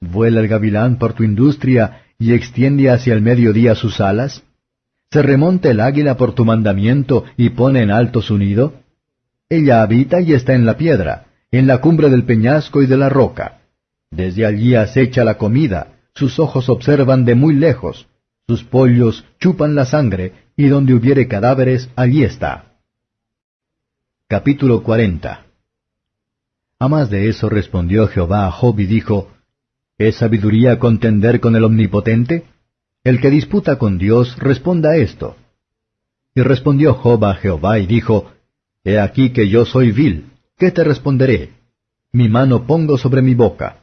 ¿Vuela el gavilán por tu industria y extiende hacia el mediodía sus alas? ¿Se remonta el águila por tu mandamiento y pone en alto su nido? Ella habita y está en la piedra, en la cumbre del peñasco y de la roca. Desde allí acecha la comida, sus ojos observan de muy lejos, sus pollos chupan la sangre, y donde hubiere cadáveres, allí está. Capítulo 40 A más de eso respondió Jehová a Job y dijo, ¿Es sabiduría contender con el Omnipotente? El que disputa con Dios responda esto. Y respondió Job a Jehová y dijo, He aquí que yo soy vil, ¿qué te responderé? Mi mano pongo sobre mi boca.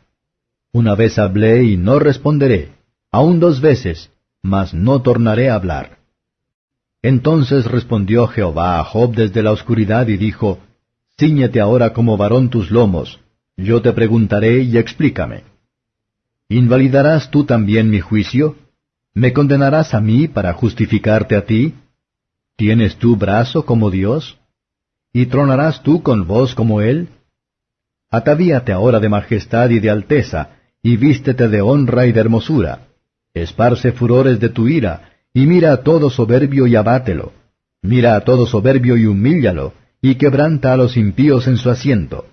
Una vez hablé y no responderé, aun dos veces, mas no tornaré a hablar. Entonces respondió Jehová a Job desde la oscuridad y dijo, Cíñete ahora como varón tus lomos, yo te preguntaré y explícame. ¿Invalidarás tú también mi juicio? ¿Me condenarás a mí para justificarte a ti? ¿Tienes tú brazo como Dios? ¿Y tronarás tú con voz como él? Atavíate ahora de majestad y de alteza, y vístete de honra y de hermosura. Esparce furores de tu ira, y mira a todo soberbio y abátelo. Mira a todo soberbio y humíllalo, y quebranta a los impíos en su asiento.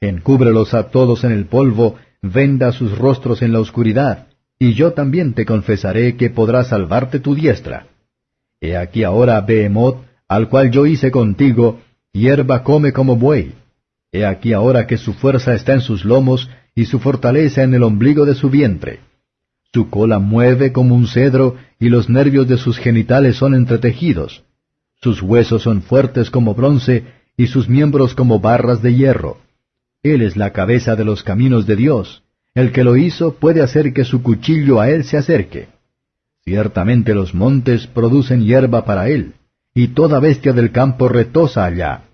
Encúbrelos a todos en el polvo, venda sus rostros en la oscuridad, y yo también te confesaré que podrá salvarte tu diestra. He aquí ahora Behemoth, al cual yo hice contigo, hierba come como buey. He aquí ahora que su fuerza está en sus lomos y su fortaleza en el ombligo de su vientre. Su cola mueve como un cedro y los nervios de sus genitales son entretejidos. Sus huesos son fuertes como bronce y sus miembros como barras de hierro. Él es la cabeza de los caminos de Dios. el que lo hizo puede hacer que su cuchillo a él se acerque. Ciertamente los montes producen hierba para él, y toda bestia del campo retosa allá.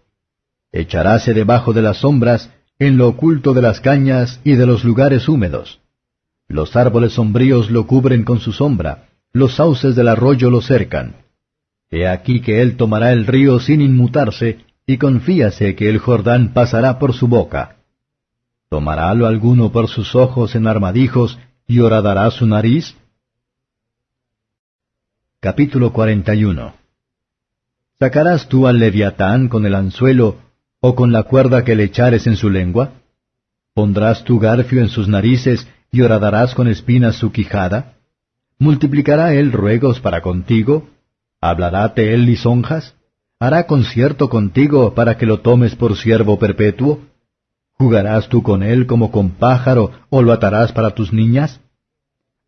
Echaráse debajo de las sombras, en lo oculto de las cañas y de los lugares húmedos. Los árboles sombríos lo cubren con su sombra, los sauces del arroyo lo cercan. He aquí que él tomará el río sin inmutarse, y confíase que el Jordán pasará por su boca. ¿Tomarálo alguno por sus ojos en armadijos y horadará su nariz? Capítulo 41 ¿Sacarás tú al leviatán con el anzuelo o con la cuerda que le echares en su lengua? ¿Pondrás tu garfio en sus narices y horadarás con espinas su quijada? ¿Multiplicará él ruegos para contigo? ¿Hablaráte él lisonjas? ¿Hará concierto contigo para que lo tomes por siervo perpetuo? ¿Jugarás tú con él como con pájaro o lo atarás para tus niñas?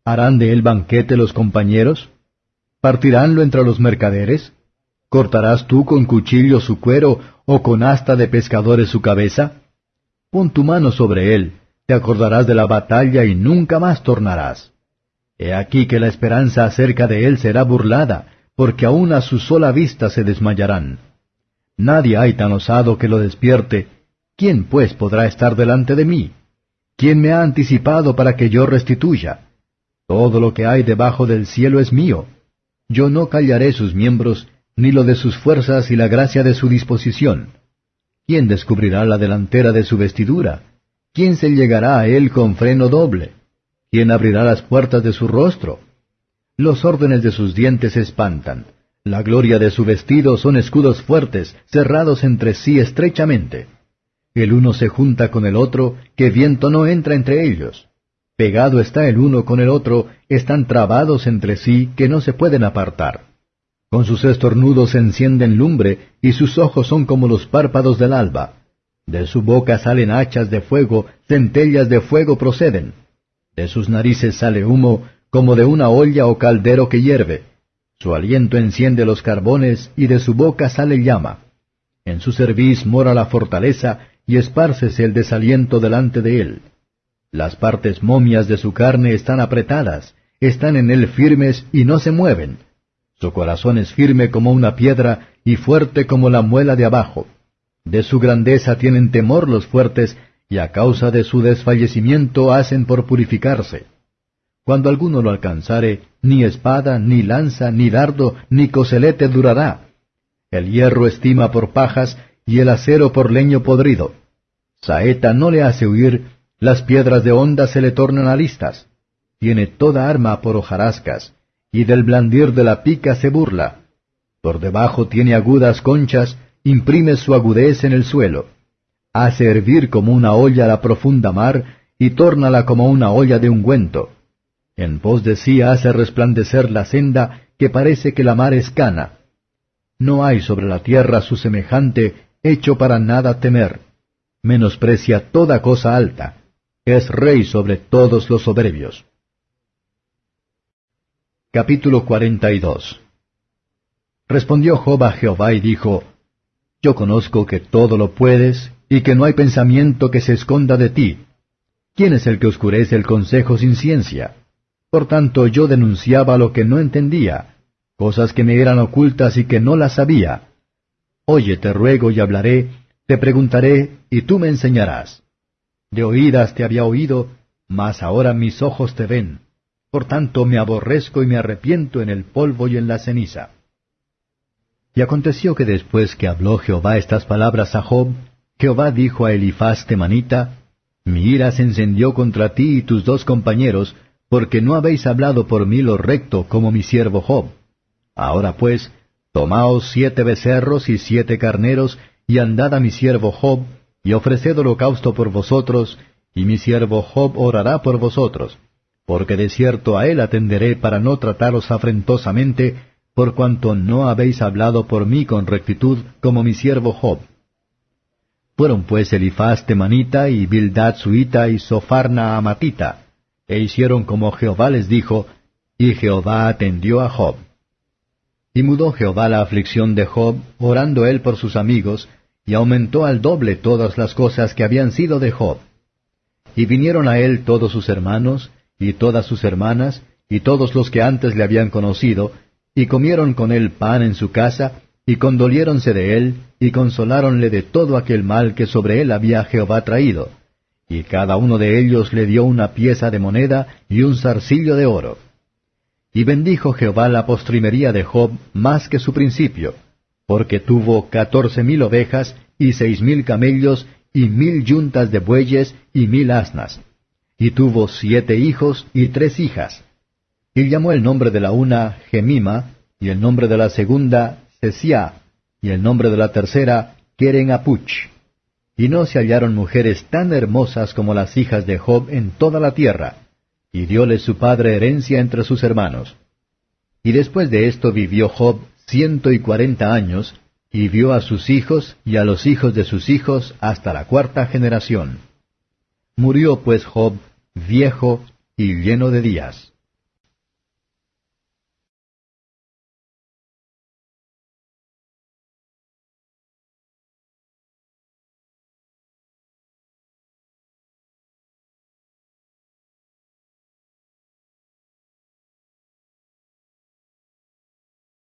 ¿Harán de él banquete los compañeros? ¿Partiránlo entre los mercaderes? ¿Cortarás tú con cuchillo su cuero o con asta de pescadores su cabeza? Pon tu mano sobre él, te acordarás de la batalla y nunca más tornarás. He aquí que la esperanza acerca de él será burlada, porque aun a su sola vista se desmayarán. Nadie hay tan osado que lo despierte, ¿quién pues podrá estar delante de mí? ¿Quién me ha anticipado para que yo restituya? Todo lo que hay debajo del cielo es mío. Yo no callaré sus miembros, ni lo de sus fuerzas y la gracia de su disposición. ¿Quién descubrirá la delantera de su vestidura? ¿Quién se llegará a él con freno doble? ¿Quién abrirá las puertas de su rostro? Los órdenes de sus dientes espantan. La gloria de su vestido son escudos fuertes, cerrados entre sí estrechamente. El uno se junta con el otro, que viento no entra entre ellos. Pegado está el uno con el otro, están trabados entre sí, que no se pueden apartar. Con sus estornudos encienden lumbre, y sus ojos son como los párpados del alba. De su boca salen hachas de fuego, centellas de fuego proceden. De sus narices sale humo, como de una olla o caldero que hierve. Su aliento enciende los carbones y de su boca sale llama. En su cerviz mora la fortaleza y espárcese el desaliento delante de él. Las partes momias de su carne están apretadas, están en él firmes y no se mueven. Su corazón es firme como una piedra y fuerte como la muela de abajo. De su grandeza tienen temor los fuertes, y a causa de su desfallecimiento hacen por purificarse. Cuando alguno lo alcanzare, ni espada, ni lanza, ni dardo, ni coselete durará. El hierro estima por pajas, y el acero por leño podrido. Saeta no le hace huir, las piedras de onda se le tornan a listas. Tiene toda arma por hojarascas, y del blandir de la pica se burla. Por debajo tiene agudas conchas, imprime su agudez en el suelo. Hace hervir como una olla la profunda mar, y tórnala como una olla de ungüento en pos de sí hace resplandecer la senda que parece que la mar es cana. No hay sobre la tierra su semejante, hecho para nada temer. Menosprecia toda cosa alta. Es rey sobre todos los soberbios. Capítulo 42 Respondió Job a Jehová y dijo, Yo conozco que todo lo puedes, y que no hay pensamiento que se esconda de ti. ¿Quién es el que oscurece el consejo sin ciencia? Por tanto yo denunciaba lo que no entendía, cosas que me eran ocultas y que no las sabía. Oye, te ruego y hablaré, te preguntaré, y tú me enseñarás. De oídas te había oído, mas ahora mis ojos te ven. Por tanto me aborrezco y me arrepiento en el polvo y en la ceniza. Y aconteció que después que habló Jehová estas palabras a Job, Jehová dijo a Elifaz temanita, Mi ira se encendió contra ti y tus dos compañeros, porque no habéis hablado por mí lo recto como mi siervo Job. Ahora pues, tomaos siete becerros y siete carneros, y andad a mi siervo Job, y ofreced holocausto por vosotros, y mi siervo Job orará por vosotros, porque de cierto a él atenderé para no trataros afrentosamente, por cuanto no habéis hablado por mí con rectitud como mi siervo Job. Fueron pues Elifaz temanita y Bildad suita y Sofarna amatita, e hicieron como Jehová les dijo, y Jehová atendió a Job. Y mudó Jehová la aflicción de Job, orando él por sus amigos, y aumentó al doble todas las cosas que habían sido de Job. Y vinieron a él todos sus hermanos, y todas sus hermanas, y todos los que antes le habían conocido, y comieron con él pan en su casa, y condoliéronse de él, y consoláronle de todo aquel mal que sobre él había Jehová traído. Y cada uno de ellos le dio una pieza de moneda y un zarcillo de oro. Y bendijo Jehová la postrimería de Job más que su principio, porque tuvo catorce mil ovejas y seis mil camellos y mil yuntas de bueyes y mil asnas. Y tuvo siete hijos y tres hijas. Y llamó el nombre de la una Gemima, y el nombre de la segunda Sesia, y el nombre de la tercera Keren Apuch. Y no se hallaron mujeres tan hermosas como las hijas de Job en toda la tierra, y dióles su padre herencia entre sus hermanos. Y después de esto vivió Job ciento y cuarenta años, y vio a sus hijos y a los hijos de sus hijos hasta la cuarta generación. Murió pues Job viejo y lleno de días.